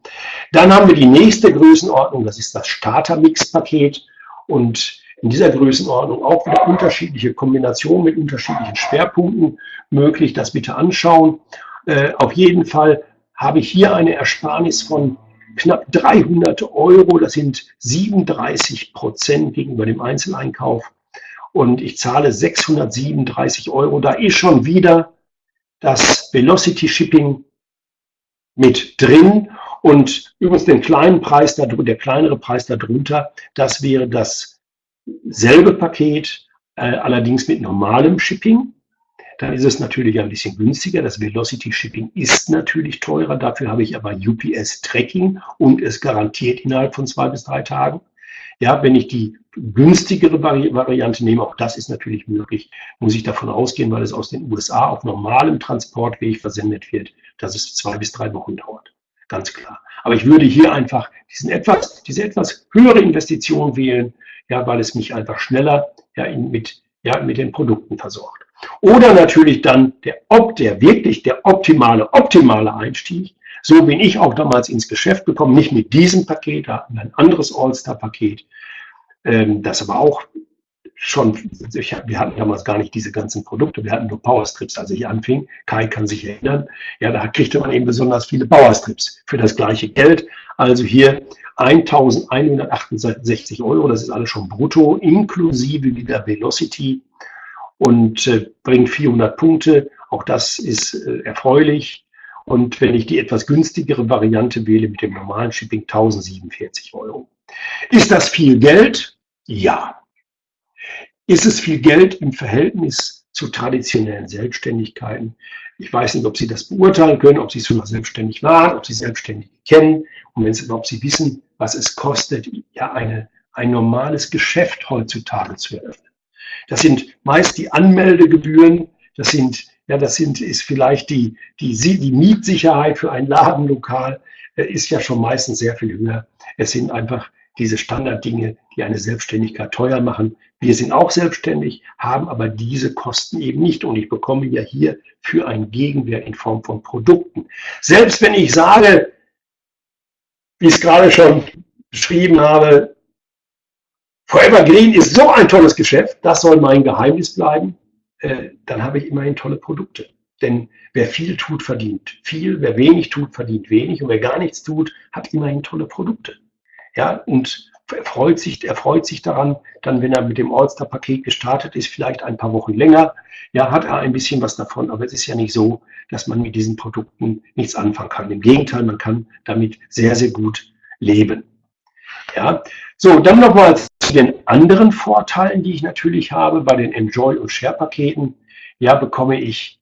Dann haben wir die nächste Größenordnung, das ist das Starter-Mix-Paket. Und in dieser Größenordnung auch wieder unterschiedliche Kombinationen mit unterschiedlichen Schwerpunkten möglich. Das bitte anschauen. Äh, auf jeden Fall habe ich hier eine Ersparnis von knapp 300 Euro. Das sind 37 Prozent gegenüber dem Einzeleinkauf und ich zahle 637 Euro. Da ist schon wieder das Velocity Shipping mit drin. Und übrigens den kleinen Preis, der kleinere Preis darunter, das wäre dasselbe Paket, äh, allerdings mit normalem Shipping. Dann ist es natürlich ein bisschen günstiger. Das Velocity Shipping ist natürlich teurer. Dafür habe ich aber UPS Tracking und es garantiert innerhalb von zwei bis drei Tagen. Ja, wenn ich die günstigere Vari Variante nehme, auch das ist natürlich möglich, muss ich davon ausgehen, weil es aus den USA auf normalem Transportweg versendet wird, dass es zwei bis drei Wochen dauert. Ganz klar. Aber ich würde hier einfach diesen etwas, diese etwas höhere Investition wählen, ja, weil es mich einfach schneller ja, in, mit, ja, mit den Produkten versorgt. Oder natürlich dann der, ob der wirklich der optimale, optimale Einstieg, so bin ich auch damals ins Geschäft gekommen, nicht mit diesem Paket, da hatten wir ein anderes All-Star-Paket, ähm, das aber auch schon, wir hatten damals gar nicht diese ganzen Produkte, wir hatten nur Powerstrips, als ich anfing. Kai kann sich erinnern, ja, da kriegte man eben besonders viele Powerstrips für das gleiche Geld. Also hier 1168 Euro, das ist alles schon brutto, inklusive wieder Velocity und äh, bringt 400 Punkte. Auch das ist äh, erfreulich. Und wenn ich die etwas günstigere Variante wähle mit dem normalen Shipping, 1047 Euro. Ist das viel Geld? Ja. Ist es viel Geld im Verhältnis zu traditionellen Selbstständigkeiten? Ich weiß nicht, ob Sie das beurteilen können, ob Sie schon mal selbstständig waren, ob Sie selbstständig kennen und wenn Sie, ob Sie wissen, was es kostet, ja eine, ein normales Geschäft heutzutage zu eröffnen. Das sind meist die Anmeldegebühren, das sind ja, das sind, ist vielleicht die, die, die Mietsicherheit für ein Ladenlokal äh, ist ja schon meistens sehr viel höher. Es sind einfach diese Standarddinge, die eine Selbstständigkeit teuer machen. Wir sind auch selbstständig, haben aber diese Kosten eben nicht. Und ich bekomme ja hier für einen Gegenwert in Form von Produkten. Selbst wenn ich sage, wie ich es gerade schon beschrieben habe, Forever Green ist so ein tolles Geschäft, das soll mein Geheimnis bleiben. Äh, dann habe ich immerhin tolle Produkte. Denn wer viel tut, verdient viel, wer wenig tut, verdient wenig und wer gar nichts tut, hat immerhin tolle Produkte. Ja, und er freut sich, er freut sich daran, dann, wenn er mit dem All-Star-Paket gestartet ist, vielleicht ein paar Wochen länger, ja, hat er ein bisschen was davon, aber es ist ja nicht so, dass man mit diesen Produkten nichts anfangen kann. Im Gegenteil, man kann damit sehr, sehr gut leben. Ja, so, dann nochmal zu den anderen Vorteilen, die ich natürlich habe bei den Enjoy- und Share-Paketen. Ja, bekomme ich,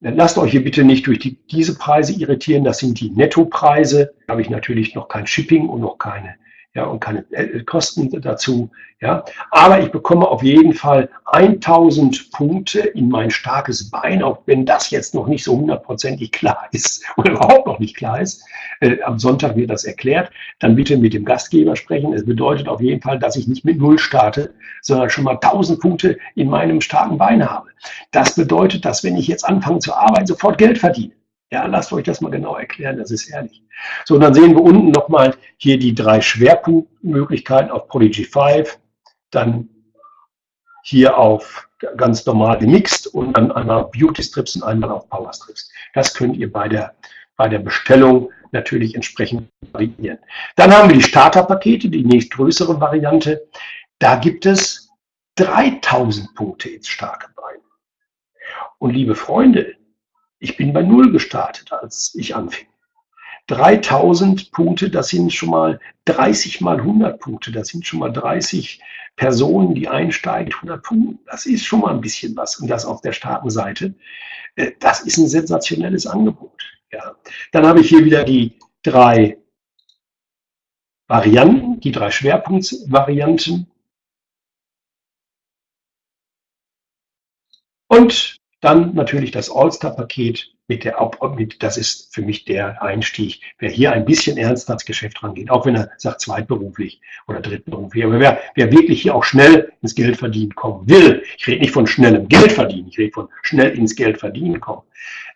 lasst euch hier bitte nicht durch die, diese Preise irritieren, das sind die Nettopreise. Da habe ich natürlich noch kein Shipping und noch keine ja, und keine äh, Kosten dazu, ja. Aber ich bekomme auf jeden Fall 1000 Punkte in mein starkes Bein, auch wenn das jetzt noch nicht so hundertprozentig klar ist *laughs* oder überhaupt noch nicht klar ist. Äh, am Sonntag wird das erklärt. Dann bitte mit dem Gastgeber sprechen. Es bedeutet auf jeden Fall, dass ich nicht mit Null starte, sondern schon mal 1000 Punkte in meinem starken Bein habe. Das bedeutet, dass wenn ich jetzt anfange zu arbeiten, sofort Geld verdiene. Ja, lasst euch das mal genau erklären, das ist ehrlich. So, und dann sehen wir unten nochmal hier die drei Schwerpunktmöglichkeiten auf Prodigy 5, dann hier auf ganz normal gemixt und dann einmal Beauty Strips und einmal auf Power Strips. Das könnt ihr bei der, bei der Bestellung natürlich entsprechend variieren. Dann haben wir die Starterpakete, die nächstgrößere Variante. Da gibt es 3000 Punkte ins starke Bein. Und liebe Freunde, ich bin bei Null gestartet, als ich anfing. 3000 Punkte, das sind schon mal 30 mal 100 Punkte, das sind schon mal 30 Personen, die einsteigen, 100 Punkte. Das ist schon mal ein bisschen was und das auf der Staatenseite. Äh, das ist ein sensationelles Angebot. Ja. Dann habe ich hier wieder die drei Varianten, die drei Schwerpunktvarianten. Und dann natürlich das All-Star-Paket mit der, mit, das ist für mich der Einstieg. Wer hier ein bisschen ernst ans Geschäft rangeht, auch wenn er sagt zweitberuflich oder drittberuflich, aber wer, wer wirklich hier auch schnell ins Geld verdienen kommen will, ich rede nicht von schnellem Geld verdienen, ich rede von schnell ins Geld verdienen kommen,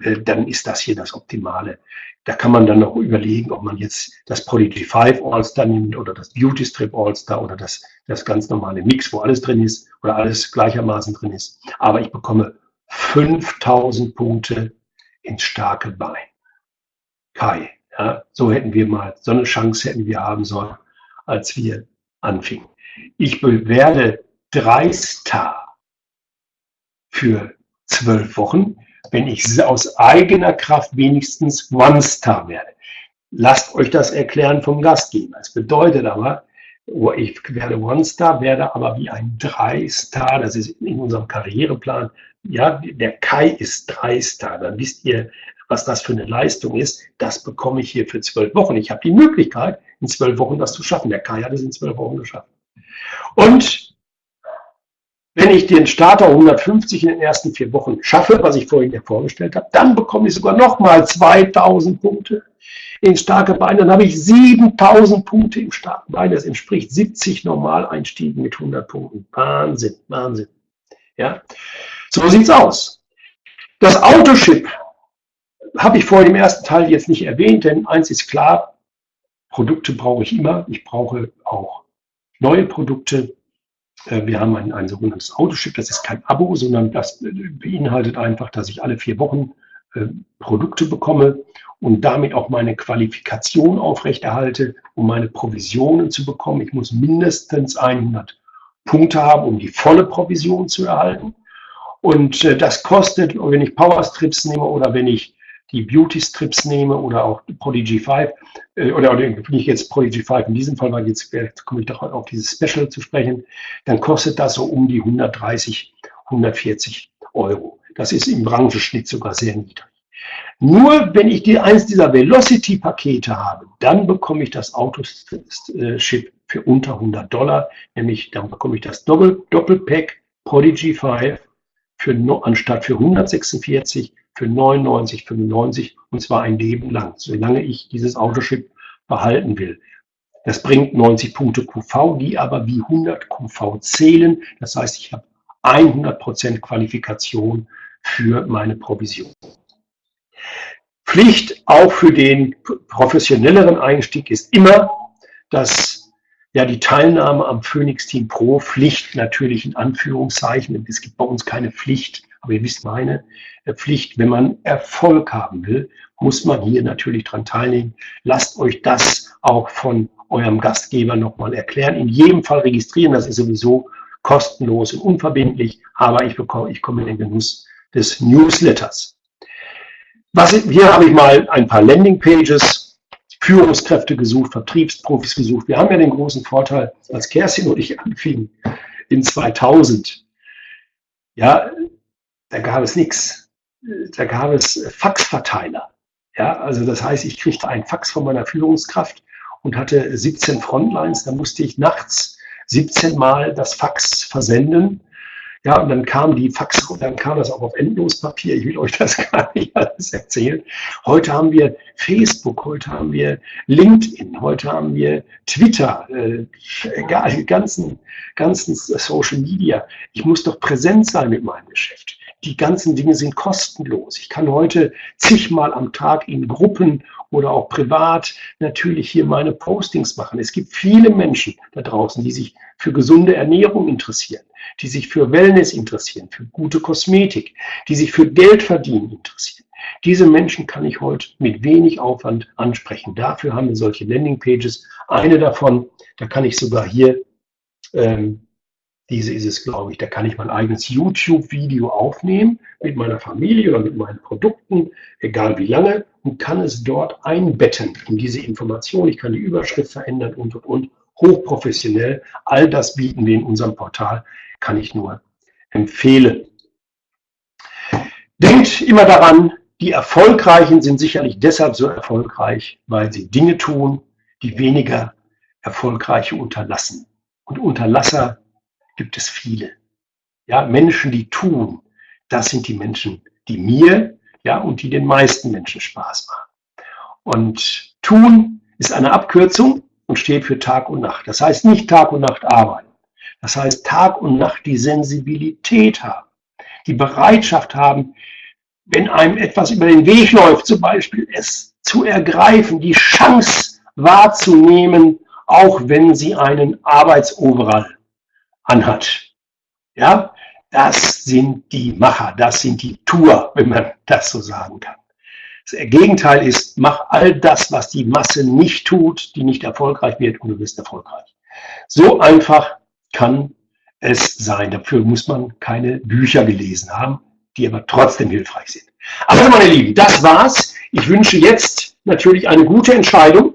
äh, dann ist das hier das Optimale. Da kann man dann noch überlegen, ob man jetzt das Prodigy 5 All-Star nimmt oder das Beauty Strip All-Star oder das, das ganz normale Mix, wo alles drin ist oder alles gleichermaßen drin ist. Aber ich bekomme 5000 Punkte ins starke Bein. Kai, ja, so hätten wir mal, so eine Chance hätten wir haben sollen, als wir anfingen. Ich werde drei Star für zwölf Wochen, wenn ich aus eigener Kraft wenigstens One Star werde. Lasst euch das erklären vom Gastgeber. Es bedeutet aber, ich werde One Star, werde aber wie ein Drei Star, das ist in unserem Karriereplan ja, der Kai ist Dreister, dann wisst ihr, was das für eine Leistung ist. Das bekomme ich hier für zwölf Wochen. Ich habe die Möglichkeit, in zwölf Wochen das zu schaffen. Der Kai hat es in zwölf Wochen geschafft. Und wenn ich den Starter 150 in den ersten vier Wochen schaffe, was ich vorhin ja vorgestellt habe, dann bekomme ich sogar nochmal 2000 Punkte in starke Beine. Dann habe ich 7000 Punkte im starken Bein. Das entspricht 70 Normaleinstiegen mit 100 Punkten. Wahnsinn, Wahnsinn. Ja. So sieht's aus. Das Autoship habe ich vorhin im ersten Teil jetzt nicht erwähnt, denn eins ist klar, Produkte brauche ich immer. Ich brauche auch neue Produkte. Äh, wir haben ein, ein sogenanntes Autoship. Das ist kein Abo, sondern das beinhaltet einfach, dass ich alle vier Wochen äh, Produkte bekomme und damit auch meine Qualifikation aufrechterhalte, um meine Provisionen zu bekommen. Ich muss mindestens 100 Punkte haben, um die volle Provision zu erhalten. Und äh, das kostet, wenn ich Power Strips nehme oder wenn ich die Beauty Strips nehme oder auch Prodigy 5, äh, oder, oder nicht jetzt Prodigy 5 in diesem Fall, weil jetzt, jetzt komme ich doch auf dieses Special zu sprechen, dann kostet das so um die 130, 140 Euro. Das ist im Branchenschnitt sogar sehr niedrig. Nur wenn ich die, eins dieser Velocity-Pakete habe, dann bekomme ich das Autoship für unter 100 Dollar, nämlich dann bekomme ich das Doppel, Doppelpack Prodigy 5 für, anstatt für 146 für 99,95 und zwar ein Leben lang, solange ich dieses Autoship behalten will. Das bringt 90 Punkte QV, die aber wie 100 QV zählen. Das heißt, ich habe 100% Qualifikation für meine Provision. Pflicht auch für den professionelleren Einstieg ist immer, dass ja, die Teilnahme am Phoenix Team Pro, Pflicht natürlich in Anführungszeichen. Es gibt bei uns keine Pflicht, aber ihr wisst meine äh, Pflicht. Wenn man Erfolg haben will, muss man hier natürlich dran teilnehmen. Lasst euch das auch von eurem Gastgeber nochmal erklären. In jedem Fall registrieren, das ist sowieso kostenlos und unverbindlich, aber ich bekomme, ich komme in den Genuss des Newsletters. Was, hier habe ich mal ein paar Landingpages Führungskräfte gesucht, Vertriebsprofis gesucht. Wir haben ja den großen Vorteil, als Kerstin und ich anfingen in 2000, ja, da gab es nichts. Da gab es Faxverteiler. Ja, also das heißt, ich kriegte einen Fax von meiner Führungskraft und hatte 17 Frontlines. Da musste ich nachts 17 Mal das Fax versenden. Ja, und dann kam die Fax, dann kam das auch auf Endlospapier. Ich will euch das *laughs* gar nicht alles erzählen. Heute haben wir Facebook, heute haben wir LinkedIn, heute haben wir Twitter, äh, die ganzen, ganzen Social Media. Ich muss doch präsent sein mit meinem Geschäft. Die ganzen Dinge sind kostenlos. Ich kann heute zigmal am Tag in Gruppen oder auch privat natürlich hier meine Postings machen. Es gibt viele Menschen da draußen, die sich für gesunde Ernährung interessieren, die sich für Wellness interessieren, für gute Kosmetik, die sich für Geld verdienen interessieren. Diese Menschen kann ich heute mit wenig Aufwand ansprechen. Dafür haben wir solche Landingpages. Eine davon, da kann ich sogar hier ähm, diese ist es, glaube ich. Da kann ich mein eigenes YouTube-Video aufnehmen mit meiner Familie oder mit meinen Produkten, egal wie lange, und kann es dort einbetten in diese Information. Ich kann die Überschrift verändern und, und, und. Hochprofessionell. All das bieten wir in unserem Portal. Kann ich nur empfehlen. Denkt immer daran, die Erfolgreichen sind sicherlich deshalb so erfolgreich, weil sie Dinge tun, die weniger Erfolgreiche unterlassen. Und Unterlasser gibt es viele. Ja, Menschen, die tun, das sind die Menschen, die mir, ja, und die den meisten Menschen Spaß machen. Und tun ist eine Abkürzung und steht für Tag und Nacht. Das heißt nicht Tag und Nacht arbeiten. Das heißt Tag und Nacht die Sensibilität haben, die Bereitschaft haben, wenn einem etwas über den Weg läuft, zum Beispiel es zu ergreifen, die Chance wahrzunehmen, auch wenn sie einen Arbeitsoverall anhat. Ja, das sind die Macher, das sind die Tour, wenn man das so sagen kann. Das Gegenteil ist, mach all das, was die Masse nicht tut, die nicht erfolgreich wird und du bist erfolgreich. So einfach kann es sein. Dafür muss man keine Bücher gelesen haben, die aber trotzdem hilfreich sind. Also meine Lieben, das war's. Ich wünsche jetzt natürlich eine gute Entscheidung.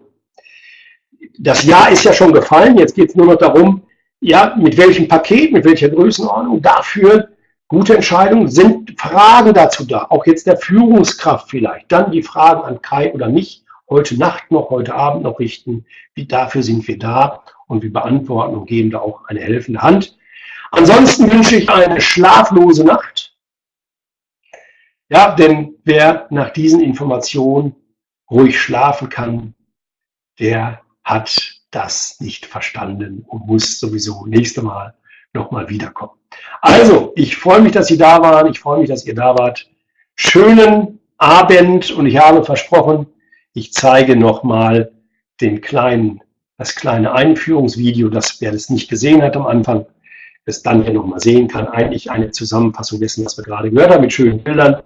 Das Jahr ist ja schon gefallen. Jetzt geht es nur noch darum, ja, mit welchem Paket, mit welcher Größenordnung, dafür gute Entscheidungen, sind Fragen dazu da, auch jetzt der Führungskraft vielleicht, dann die Fragen an Kai oder mich, heute Nacht noch, heute Abend noch richten, wie dafür sind wir da? Und wir beantworten und geben da auch eine helfende Hand. Ansonsten wünsche ich eine schlaflose Nacht. Ja, denn wer nach diesen Informationen ruhig schlafen kann, der hat das nicht verstanden und muss sowieso nächste Mal nochmal wiederkommen. Also, ich freue mich, dass Sie da waren. Ich freue mich, dass ihr da wart. Schönen Abend und ich habe versprochen, ich zeige nochmal den kleinen, das kleine Einführungsvideo, das wer das nicht gesehen hat am Anfang, es dann hier nochmal sehen kann. Eigentlich eine Zusammenfassung dessen, was wir gerade gehört haben, mit schönen Bildern.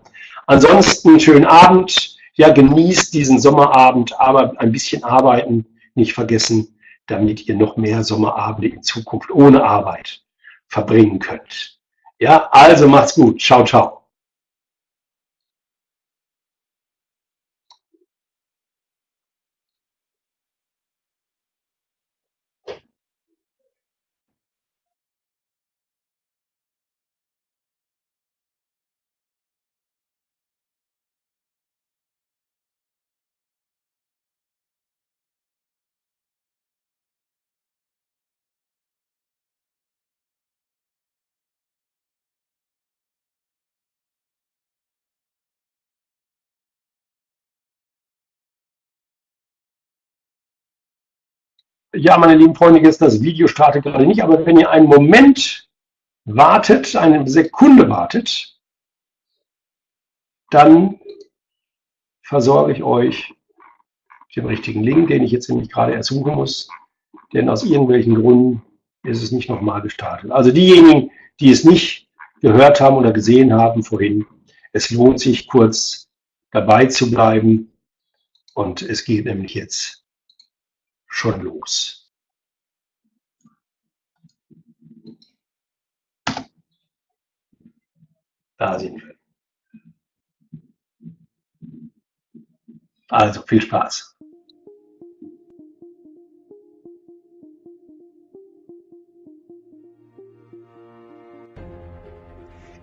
Ansonsten schönen Abend. Ja, genießt diesen Sommerabend, aber ein bisschen arbeiten nicht vergessen damit ihr noch mehr Sommerabende in Zukunft ohne Arbeit verbringen könnt. Ja, also macht's gut. Ciao, ciao. Ja, meine lieben Freunde, jetzt das Video startet gerade nicht, aber wenn ihr einen Moment wartet, eine Sekunde wartet, dann versorge ich euch den richtigen Link, den ich jetzt nämlich gerade ersuchen muss, denn aus irgendwelchen Gründen ist es nicht nochmal gestartet. Also diejenigen, die es nicht gehört haben oder gesehen haben vorhin, es lohnt sich kurz dabei zu bleiben und es geht nämlich jetzt schon los. Da sind wir. Also viel Spaß.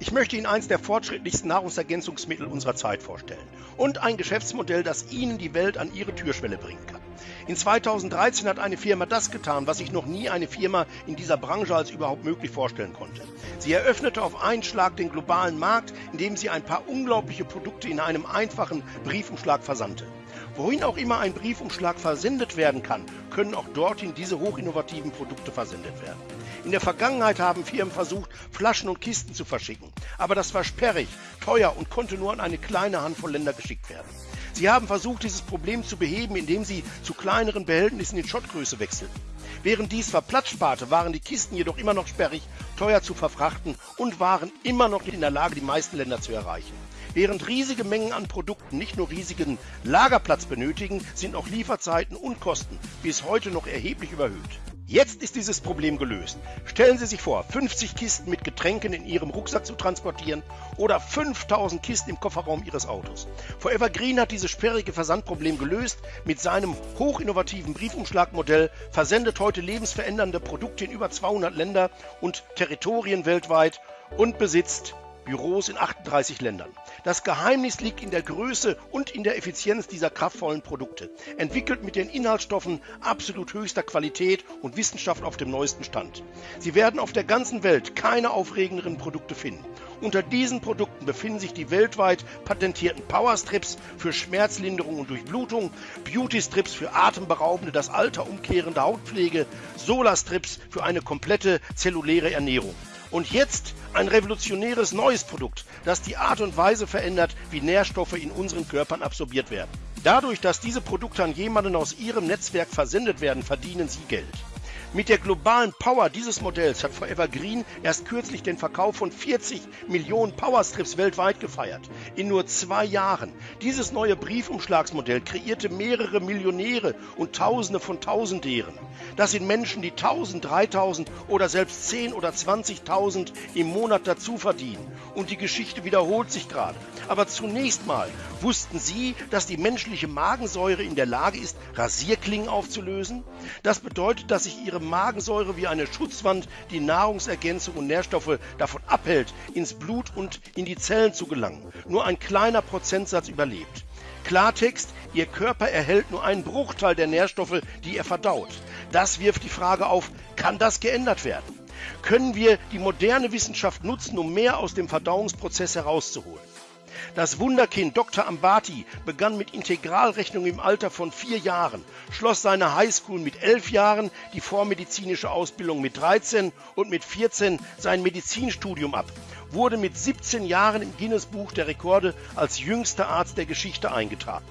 Ich möchte Ihnen eines der fortschrittlichsten Nahrungsergänzungsmittel unserer Zeit vorstellen und ein Geschäftsmodell, das Ihnen die Welt an Ihre Türschwelle bringen kann. In 2013 hat eine Firma das getan, was sich noch nie eine Firma in dieser Branche als überhaupt möglich vorstellen konnte. Sie eröffnete auf einen Schlag den globalen Markt, indem sie ein paar unglaubliche Produkte in einem einfachen Briefumschlag versandte. Wohin auch immer ein Briefumschlag versendet werden kann, können auch dorthin diese hochinnovativen Produkte versendet werden. In der Vergangenheit haben Firmen versucht, Flaschen und Kisten zu verschicken, aber das war sperrig, teuer und konnte nur an eine kleine Handvoll Länder geschickt werden. Sie haben versucht, dieses Problem zu beheben, indem sie zu kleineren Behältnissen in Schottgröße wechselten. Während dies zwar Platz sparte, waren die Kisten jedoch immer noch sperrig, teuer zu verfrachten und waren immer noch nicht in der Lage, die meisten Länder zu erreichen. Während riesige Mengen an Produkten nicht nur riesigen Lagerplatz benötigen, sind auch Lieferzeiten und Kosten bis heute noch erheblich überhöht. Jetzt ist dieses Problem gelöst. Stellen Sie sich vor, 50 Kisten mit Getränken in Ihrem Rucksack zu transportieren oder 5000 Kisten im Kofferraum Ihres Autos. Forever Green hat dieses sperrige Versandproblem gelöst. Mit seinem hochinnovativen Briefumschlagmodell versendet heute lebensverändernde Produkte in über 200 Länder und Territorien weltweit und besitzt Büros in 38 Ländern. Das Geheimnis liegt in der Größe und in der Effizienz dieser kraftvollen Produkte, entwickelt mit den Inhaltsstoffen absolut höchster Qualität und Wissenschaft auf dem neuesten Stand. Sie werden auf der ganzen Welt keine aufregenderen Produkte finden. Unter diesen Produkten befinden sich die weltweit patentierten Powerstrips für Schmerzlinderung und Durchblutung, Beauty-Strips für atemberaubende, das Alter umkehrende Hautpflege, Solarstrips für eine komplette zelluläre Ernährung. Und jetzt ein revolutionäres neues Produkt, das die Art und Weise verändert, wie Nährstoffe in unseren Körpern absorbiert werden. Dadurch, dass diese Produkte an jemanden aus Ihrem Netzwerk versendet werden, verdienen Sie Geld. Mit der globalen Power dieses Modells hat Forever Green erst kürzlich den Verkauf von 40 Millionen Powerstrips weltweit gefeiert. In nur zwei Jahren. Dieses neue Briefumschlagsmodell kreierte mehrere Millionäre und Tausende von Tausendären. Das sind Menschen, die 1000, 3000 oder selbst 10 oder 20.000 im Monat dazu verdienen. Und die Geschichte wiederholt sich gerade. Aber zunächst mal wussten Sie, dass die menschliche Magensäure in der Lage ist, Rasierklingen aufzulösen? Das bedeutet, dass sich Ihre Magensäure wie eine Schutzwand die Nahrungsergänzung und Nährstoffe davon abhält, ins Blut und in die Zellen zu gelangen. Nur ein kleiner Prozentsatz überlebt. Klartext, Ihr Körper erhält nur einen Bruchteil der Nährstoffe, die er verdaut. Das wirft die Frage auf, kann das geändert werden? Können wir die moderne Wissenschaft nutzen, um mehr aus dem Verdauungsprozess herauszuholen? Das Wunderkind Dr. Ambati begann mit Integralrechnung im Alter von vier Jahren, schloss seine Highschool mit elf Jahren, die vormedizinische Ausbildung mit 13 und mit 14 sein Medizinstudium ab, wurde mit 17 Jahren im Guinness-Buch der Rekorde als jüngster Arzt der Geschichte eingetragen.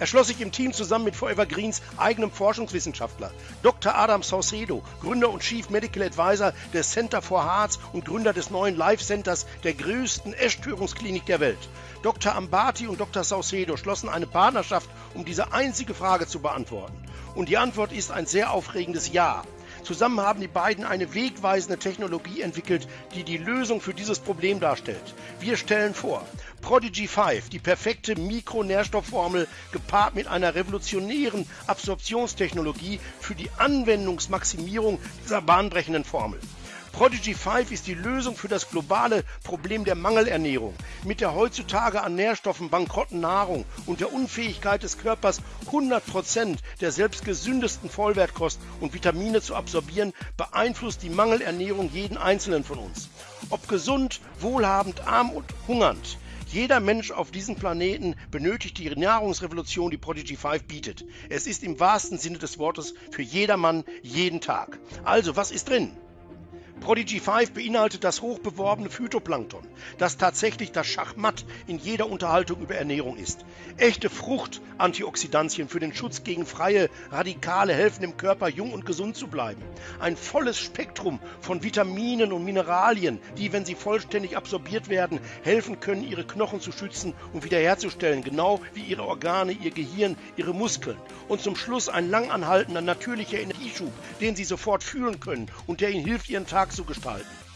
Er schloss sich im Team zusammen mit Forever Greens eigenem Forschungswissenschaftler, Dr. Adam Saucedo, Gründer und Chief Medical Advisor des Center for Hearts und Gründer des neuen Life Centers der größten Essstörungsklinik der Welt. Dr. Ambati und Dr. Saucedo schlossen eine Partnerschaft, um diese einzige Frage zu beantworten. Und die Antwort ist ein sehr aufregendes Ja. Zusammen haben die beiden eine wegweisende Technologie entwickelt, die die Lösung für dieses Problem darstellt. Wir stellen vor, Prodigy 5, die perfekte Mikronährstoffformel gepaart mit einer revolutionären Absorptionstechnologie für die Anwendungsmaximierung dieser bahnbrechenden Formel. Prodigy 5 ist die Lösung für das globale Problem der Mangelernährung. Mit der heutzutage an Nährstoffen bankrotten Nahrung und der Unfähigkeit des Körpers 100% der selbst gesündesten Vollwertkost und Vitamine zu absorbieren, beeinflusst die Mangelernährung jeden einzelnen von uns. Ob gesund, wohlhabend, arm und hungernd. Jeder Mensch auf diesem Planeten benötigt die Nahrungsrevolution, die Prodigy 5 bietet. Es ist im wahrsten Sinne des Wortes für jedermann jeden Tag. Also, was ist drin? Prodigy 5 beinhaltet das hochbeworbene Phytoplankton, das tatsächlich das Schachmatt in jeder Unterhaltung über Ernährung ist. Echte Frucht-Antioxidantien für den Schutz gegen freie Radikale helfen dem Körper jung und gesund zu bleiben. Ein volles Spektrum von Vitaminen und Mineralien, die, wenn sie vollständig absorbiert werden, helfen können, ihre Knochen zu schützen und wiederherzustellen, genau wie ihre Organe, ihr Gehirn, ihre Muskeln. Und zum Schluss ein langanhaltender natürlicher Energieschub, den sie sofort fühlen können und der ihnen hilft, ihren Tag zu gestalten.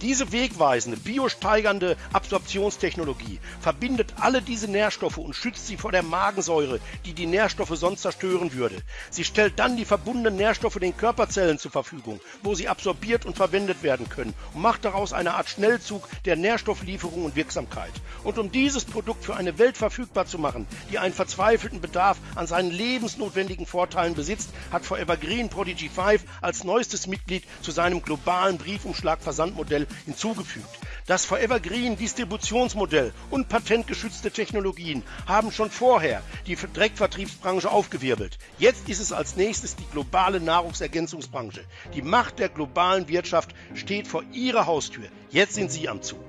Diese wegweisende, biosteigernde Absorptionstechnologie verbindet alle diese Nährstoffe und schützt sie vor der Magensäure, die die Nährstoffe sonst zerstören würde. Sie stellt dann die verbundenen Nährstoffe den Körperzellen zur Verfügung, wo sie absorbiert und verwendet werden können und macht daraus eine Art Schnellzug der Nährstofflieferung und Wirksamkeit. Und um dieses Produkt für eine Welt verfügbar zu machen, die einen verzweifelten Bedarf an seinen lebensnotwendigen Vorteilen besitzt, hat Forever Green Prodigy 5 als neuestes Mitglied zu seinem globalen Briefumschlag-Versandmodell hinzugefügt. Das Forever Green Distributionsmodell und patentgeschützte Technologien haben schon vorher die Direktvertriebsbranche aufgewirbelt. Jetzt ist es als nächstes die globale Nahrungsergänzungsbranche. Die Macht der globalen Wirtschaft steht vor ihrer Haustür. Jetzt sind Sie am Zug.